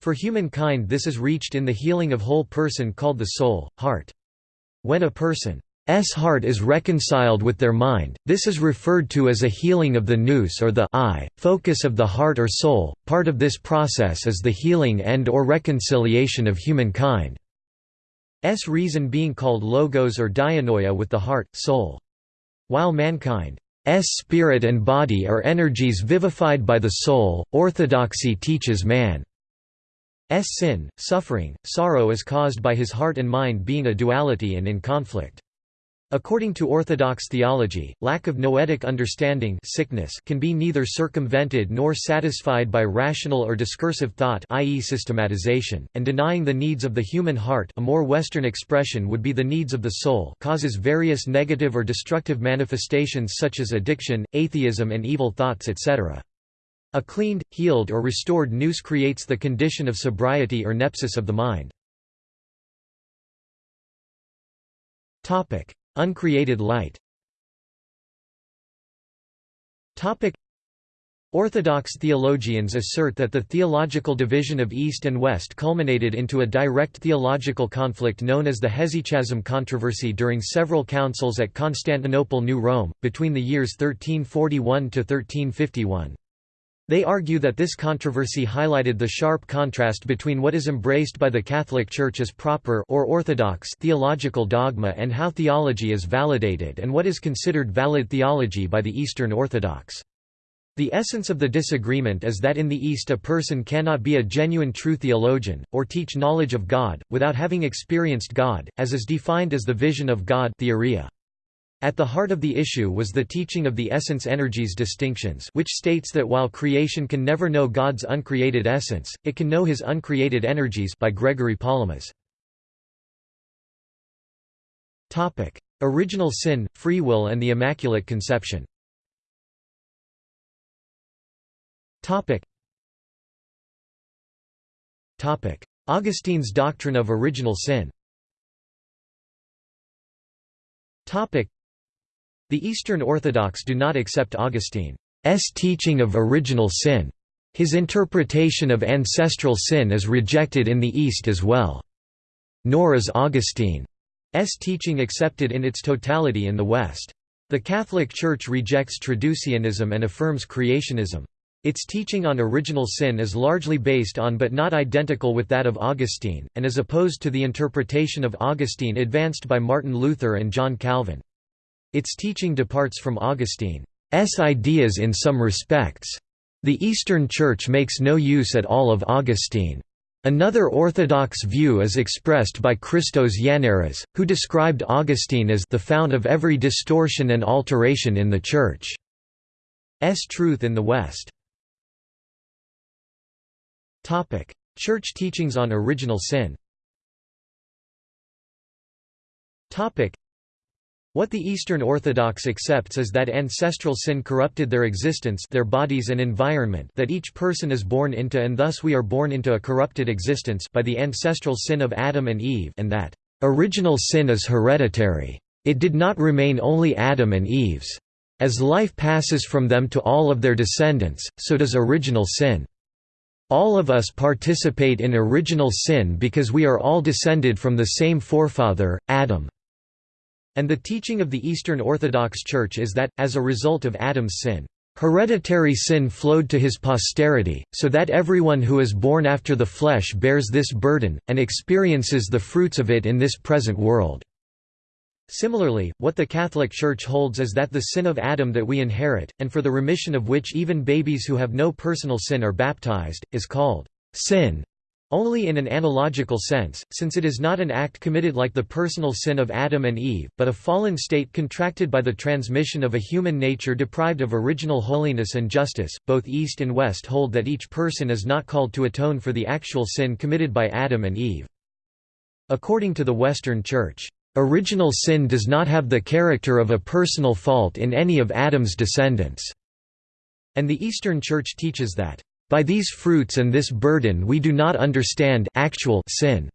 For humankind this is reached in the healing of whole person called the soul, heart. When a person S heart is reconciled with their mind, this is referred to as a healing of the nous or the I, focus of the heart or soul. Part of this process is the healing and or reconciliation of humankind. S reason being called logos or dianoia with the heart, soul. While mankind S spirit and body are energies vivified by the soul, orthodoxy teaches man S sin, suffering, sorrow is caused by his heart and mind being a duality and in conflict. According to Orthodox theology, lack of noetic understanding sickness can be neither circumvented nor satisfied by rational or discursive thought i.e. systematization, and denying the needs of the human heart a more Western expression would be the needs of the soul causes various negative or destructive manifestations such as addiction, atheism and evil thoughts etc. A cleaned, healed or restored nous creates the condition of sobriety or nepsis of the mind. Uncreated light Orthodox theologians assert that the theological division of East and West culminated into a direct theological conflict known as the Hesychasm controversy during several councils at Constantinople New Rome, between the years 1341–1351. They argue that this controversy highlighted the sharp contrast between what is embraced by the Catholic Church as proper or orthodox theological dogma and how theology is validated and what is considered valid theology by the Eastern Orthodox. The essence of the disagreement is that in the East a person cannot be a genuine true theologian, or teach knowledge of God, without having experienced God, as is defined as the vision of God theoria. At the heart of the issue was the teaching of the essence-energies distinctions which states that while creation can never know God's uncreated essence, it can know his uncreated energies by Gregory Palamas. Original sin, free will and the Immaculate Conception. Augustine's doctrine of original sin the Eastern Orthodox do not accept Augustine's teaching of original sin. His interpretation of ancestral sin is rejected in the East as well. Nor is Augustine's teaching accepted in its totality in the West. The Catholic Church rejects traducianism and affirms creationism. Its teaching on original sin is largely based on but not identical with that of Augustine, and is opposed to the interpretation of Augustine advanced by Martin Luther and John Calvin. Its teaching departs from Augustine's ideas in some respects. The Eastern Church makes no use at all of Augustine. Another orthodox view is expressed by Christos Yannaras, who described Augustine as the fount of every distortion and alteration in the Church's truth in the West. Church teachings on original sin what the Eastern Orthodox accepts is that ancestral sin corrupted their existence their bodies and environment that each person is born into and thus we are born into a corrupted existence by the ancestral sin of Adam and Eve and that, "...original sin is hereditary. It did not remain only Adam and Eve's. As life passes from them to all of their descendants, so does original sin. All of us participate in original sin because we are all descended from the same forefather, Adam." And the teaching of the Eastern Orthodox Church is that, as a result of Adam's sin, hereditary sin flowed to his posterity, so that everyone who is born after the flesh bears this burden, and experiences the fruits of it in this present world. Similarly, what the Catholic Church holds is that the sin of Adam that we inherit, and for the remission of which even babies who have no personal sin are baptized, is called sin. Only in an analogical sense, since it is not an act committed like the personal sin of Adam and Eve, but a fallen state contracted by the transmission of a human nature deprived of original holiness and justice. Both East and West hold that each person is not called to atone for the actual sin committed by Adam and Eve. According to the Western Church, original sin does not have the character of a personal fault in any of Adam's descendants, and the Eastern Church teaches that by these fruits and this burden we do not understand actual sin.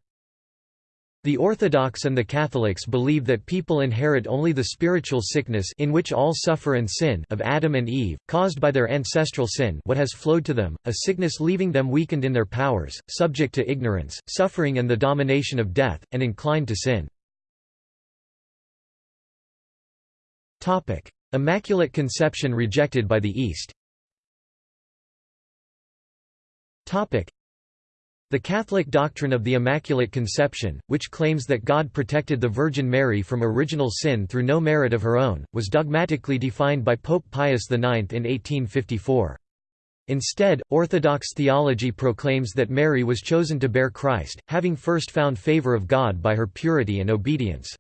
The Orthodox and the Catholics believe that people inherit only the spiritual sickness in which all suffer and sin of Adam and Eve, caused by their ancestral sin what has flowed to them, a sickness leaving them weakened in their powers, subject to ignorance, suffering and the domination of death, and inclined to sin. Immaculate Conception rejected by the East The Catholic doctrine of the Immaculate Conception, which claims that God protected the Virgin Mary from original sin through no merit of her own, was dogmatically defined by Pope Pius IX in 1854. Instead, Orthodox theology proclaims that Mary was chosen to bear Christ, having first found favor of God by her purity and obedience.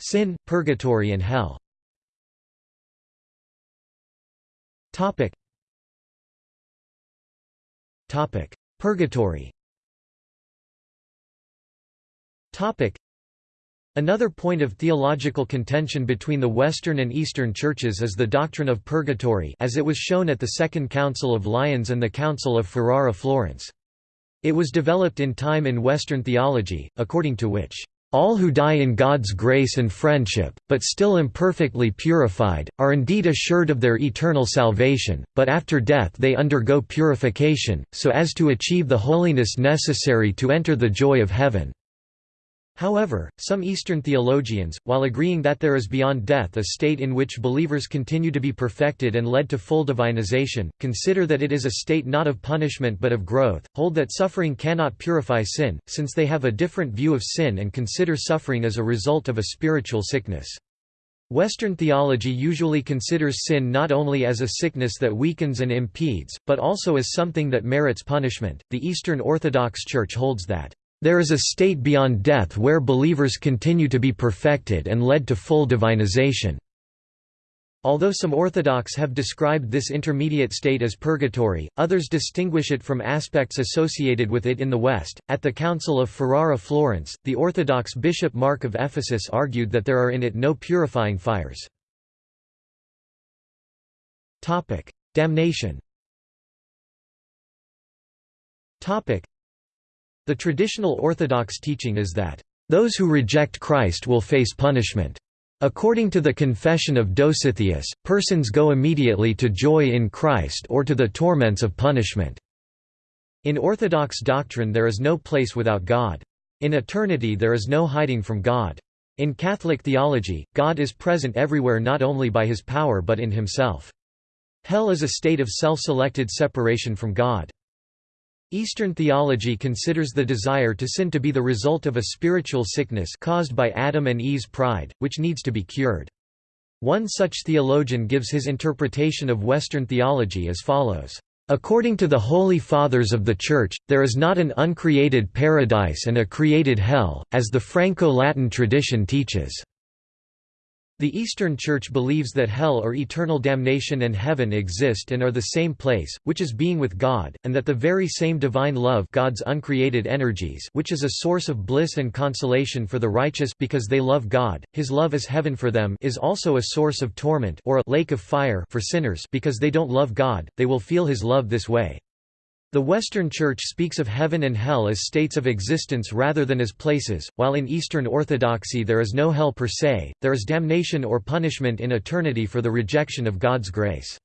Sin, purgatory and hell Purgatory Topic. Another point of theological contention between the Western and Eastern churches is the doctrine of purgatory as it was shown at the Second Council of Lyons and the Council of Ferrara-Florence. It was developed in time in Western theology, according to which all who die in God's grace and friendship, but still imperfectly purified, are indeed assured of their eternal salvation, but after death they undergo purification, so as to achieve the holiness necessary to enter the joy of heaven. However, some Eastern theologians, while agreeing that there is beyond death a state in which believers continue to be perfected and led to full divinization, consider that it is a state not of punishment but of growth, hold that suffering cannot purify sin, since they have a different view of sin and consider suffering as a result of a spiritual sickness. Western theology usually considers sin not only as a sickness that weakens and impedes, but also as something that merits punishment. The Eastern Orthodox Church holds that there is a state beyond death where believers continue to be perfected and led to full divinization. Although some Orthodox have described this intermediate state as purgatory, others distinguish it from aspects associated with it in the West. At the Council of Ferrara Florence, the Orthodox Bishop Mark of Ephesus argued that there are in it no purifying fires. Damnation the traditional Orthodox teaching is that, "...those who reject Christ will face punishment." According to the Confession of Dositheus, persons go immediately to joy in Christ or to the torments of punishment. In Orthodox doctrine there is no place without God. In eternity there is no hiding from God. In Catholic theology, God is present everywhere not only by his power but in himself. Hell is a state of self-selected separation from God. Eastern theology considers the desire to sin to be the result of a spiritual sickness caused by Adam and Eve's pride, which needs to be cured. One such theologian gives his interpretation of Western theology as follows. According to the Holy Fathers of the Church, there is not an uncreated paradise and a created hell, as the Franco-Latin tradition teaches. The Eastern Church believes that hell or eternal damnation and heaven exist and are the same place, which is being with God, and that the very same divine love God's uncreated energies which is a source of bliss and consolation for the righteous because they love God, his love is heaven for them is also a source of torment or a lake of fire for sinners because they don't love God, they will feel his love this way. The Western Church speaks of heaven and hell as states of existence rather than as places, while in Eastern Orthodoxy there is no hell per se, there is damnation or punishment in eternity for the rejection of God's grace.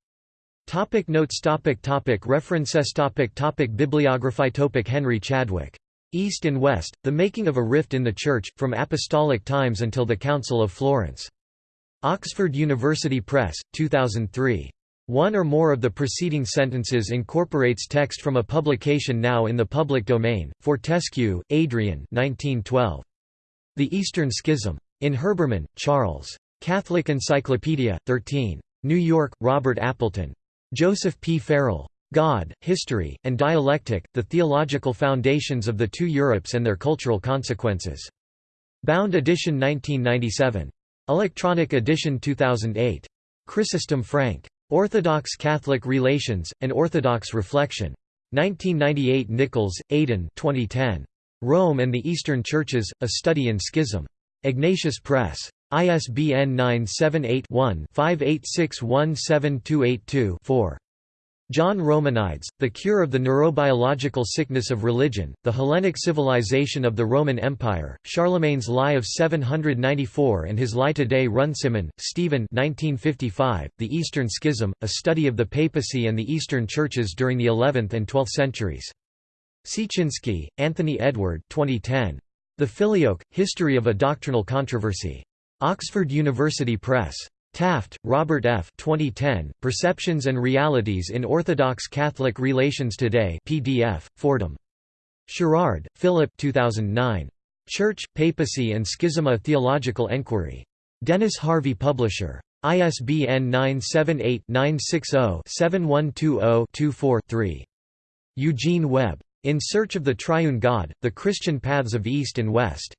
Topic notes topic topic References topic topic Bibliography topic Henry Chadwick. East and West, The Making of a Rift in the Church, From Apostolic Times Until the Council of Florence. Oxford University Press, 2003. One or more of the preceding sentences incorporates text from a publication now in the public domain. Fortescue, Adrian 1912. The Eastern Schism. In Herbermann, Charles. Catholic Encyclopedia, 13. New York, Robert Appleton. Joseph P. Farrell. God, History, and Dialectic, The Theological Foundations of the Two Europes and Their Cultural Consequences. Bound edition 1997. Electronic edition 2008. Chrysostom Frank. Orthodox Catholic Relations, An Orthodox Reflection. 1998 Nichols, Aidan 2010. Rome and the Eastern Churches, A Study in Schism. Ignatius Press. ISBN 978 one 5861782 4 John Romanides, The Cure of the Neurobiological Sickness of Religion, The Hellenic Civilization of the Roman Empire, Charlemagne's Lie of 794 and his Lie Today Runciman, Stephen 1955, The Eastern Schism, A Study of the Papacy and the Eastern Churches during the 11th and 12th Centuries. Siecinski, Anthony Edward 2010. The Filioque, History of a Doctrinal Controversy. Oxford University Press. Taft, Robert F. 2010, Perceptions and Realities in Orthodox Catholic Relations Today PDF, Fordham. Sherrard, Philip 2009. Church, Papacy and Schism A Theological Enquiry. Denise Harvey Publisher. ISBN 978-960-7120-24-3. Eugene Webb. In Search of the Triune God, The Christian Paths of East and West.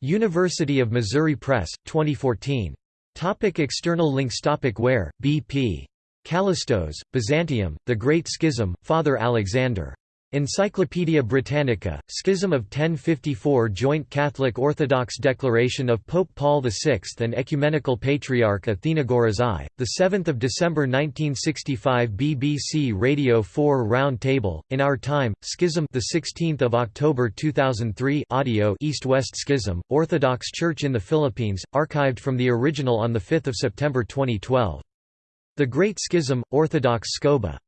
University of Missouri Press, 2014. Topic external links Topic Ware, B.P. Kallistos, Byzantium, The Great Schism, Father Alexander. Encyclopædia Britannica, Schism of 1054 Joint Catholic Orthodox Declaration of Pope Paul VI and Ecumenical Patriarch Athenagoras I, 7 December 1965 BBC Radio 4 Round Table, In Our Time, Schism 16 October 2003 audio East-West Schism, Orthodox Church in the Philippines, archived from the original on 5 September 2012. The Great Schism, Orthodox SCOBA